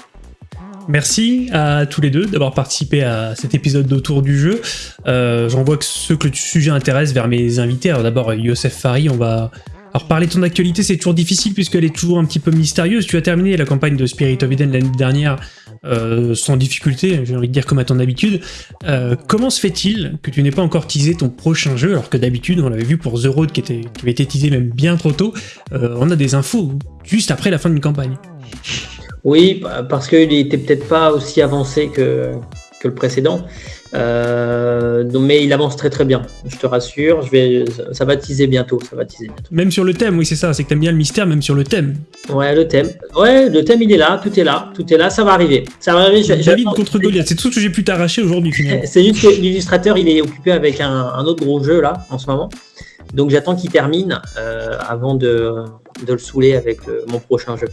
Speaker 1: Merci à tous les deux d'avoir participé à cet épisode d'Autour du jeu. Euh, J'envoie que ceux que le sujet intéresse vers mes invités. Alors d'abord, Youssef Fari, on va alors parler de ton actualité, c'est toujours difficile puisqu'elle est toujours un petit peu mystérieuse. Tu as terminé la campagne de Spirit of Eden l'année dernière euh, sans difficulté, j'ai envie de dire comme à ton habitude. Euh, comment se fait-il que tu n'aies pas encore teasé ton prochain jeu alors que d'habitude, on l'avait vu pour The Road qui, était, avait été teasé même bien trop tôt, euh, on a des infos juste après la fin d'une campagne
Speaker 2: Oui, parce qu'il n'était peut-être pas aussi avancé que le précédent. Euh, mais il avance très très bien, je te rassure. Je vais, ça va teaser bientôt, ça va teaser bientôt.
Speaker 1: Même sur le thème, oui c'est ça, c'est que t'aimes bien le mystère, même sur le thème.
Speaker 2: Ouais, le thème. Ouais, le thème il est là, tout est là, tout est là, ça va arriver. Ça va arriver.
Speaker 1: David contre Goliath, c'est tout ce que j'ai pu t'arracher aujourd'hui finalement.
Speaker 2: c'est juste que l'illustrateur il est occupé avec un, autre gros jeu là en ce moment, donc j'attends qu'il termine euh, avant de, de, le saouler avec mon prochain jeu.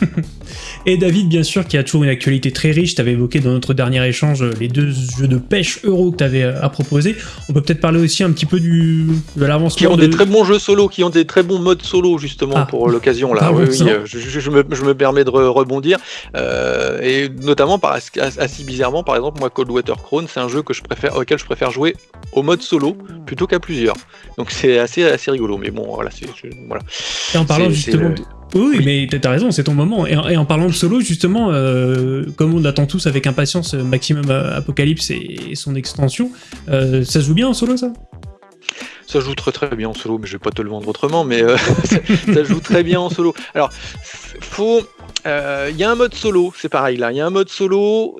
Speaker 1: Et David, bien sûr, qui a toujours une actualité très riche. Tu avais évoqué dans notre dernier échange les deux jeux de pêche euro que tu avais euh, à proposer. On peut peut-être parler aussi un petit peu du, de l'avancement.
Speaker 3: Qui ont des très bons jeux solo, qui ont des très bons modes solo, justement, ah. pour l'occasion. là. Oui, euh, je, me, permets de rebondir. Euh, et notamment, par, assez bizarrement, par exemple, moi, Cold Water Crown, c'est un jeu que je préfère, auquel je préfère jouer au mode solo plutôt qu'à plusieurs. Donc c'est assez, assez rigolo. Mais bon, voilà. voilà.
Speaker 1: Et en parlant justement. Oui, mais t'as raison, c'est ton moment. Et, en parlant de solo, justement, euh, comme on attend tous avec impatience euh, Maximum euh, Apocalypse et, son extension, ça se joue bien en solo, ça?
Speaker 3: Ça joue très très bien en solo, mais je vais pas te le vendre autrement, mais ça, joue très bien en solo. Alors, faut. Il y a un mode solo, c'est pareil là. Il y a un mode solo.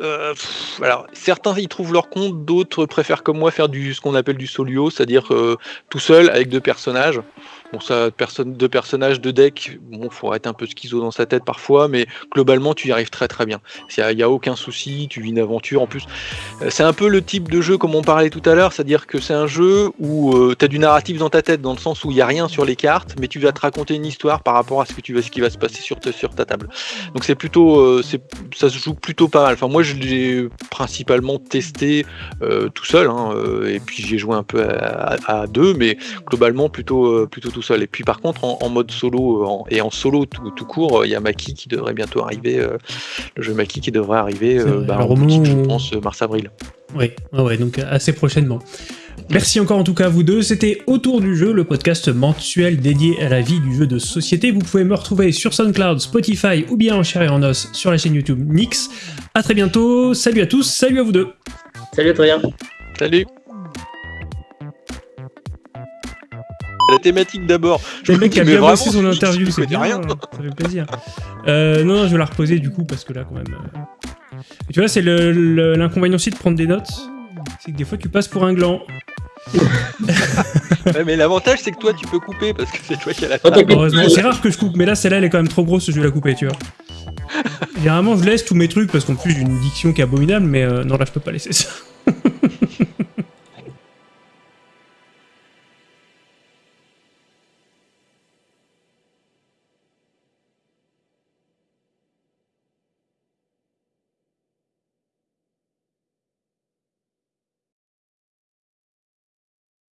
Speaker 3: alors, certains y trouvent leur compte, d'autres préfèrent comme moi faire du ce qu'on appelle du solio, c'est-à-dire tout seul avec deux personnages. Bon, ça, personne, deux personnages, de deck, bon, faut être un peu schizo dans sa tête parfois, mais globalement, tu y arrives très très bien. Il n'y a, aucun souci, tu vis une aventure. En plus, euh, c'est un peu le type de jeu comme on parlait tout à l'heure, c'est-à-dire que c'est un jeu où euh, tu as du narratif dans ta tête, dans le sens où il n'y a rien sur les cartes, mais tu vas te raconter une histoire par rapport à ce, que tu ce qui va se passer sur, sur ta table. Donc c'est plutôt, euh, ça se joue plutôt pas mal. Enfin, moi, je l'ai principalement testé tout seul, hein, et puis j'ai joué un peu à, deux, mais globalement plutôt, plutôt seul. Et puis par contre, en, mode solo euh, et en solo tout, court, il y a Maki qui devrait bientôt arriver. Euh, le jeu Maki qui devrait arriver, euh, bah, je pense, mars-avril.
Speaker 1: Oui, ouais, donc assez prochainement. Merci encore en tout cas à vous deux. C'était Autour du jeu, le podcast mensuel dédié à la vie du jeu de société. Vous pouvez me retrouver sur SoundCloud, Spotify ou bien en chair et en os sur la chaîne YouTube Nix. A très bientôt. Salut à tous. Salut à vous deux.
Speaker 2: Salut à bien
Speaker 3: Salut. La thématique d'abord.
Speaker 1: Le mec a bien bossé son interview, c'est bien, rien. ça fait plaisir. Euh, non, non, je vais la reposer du coup, parce que là, quand même... Euh, tu vois, c'est l'inconvénient aussi de prendre des notes, c'est que des fois, tu passes pour un gland.
Speaker 3: mais l'avantage c'est que toi tu peux couper parce que c'est toi qui as la
Speaker 1: c'est rare que je coupe, mais là celle-là elle est quand même trop grosse, je vais la couper, tu vois. Généralement je laisse tous mes trucs parce qu'en plus j'ai une diction qui est abominable, mais euh, non là je peux pas laisser ça.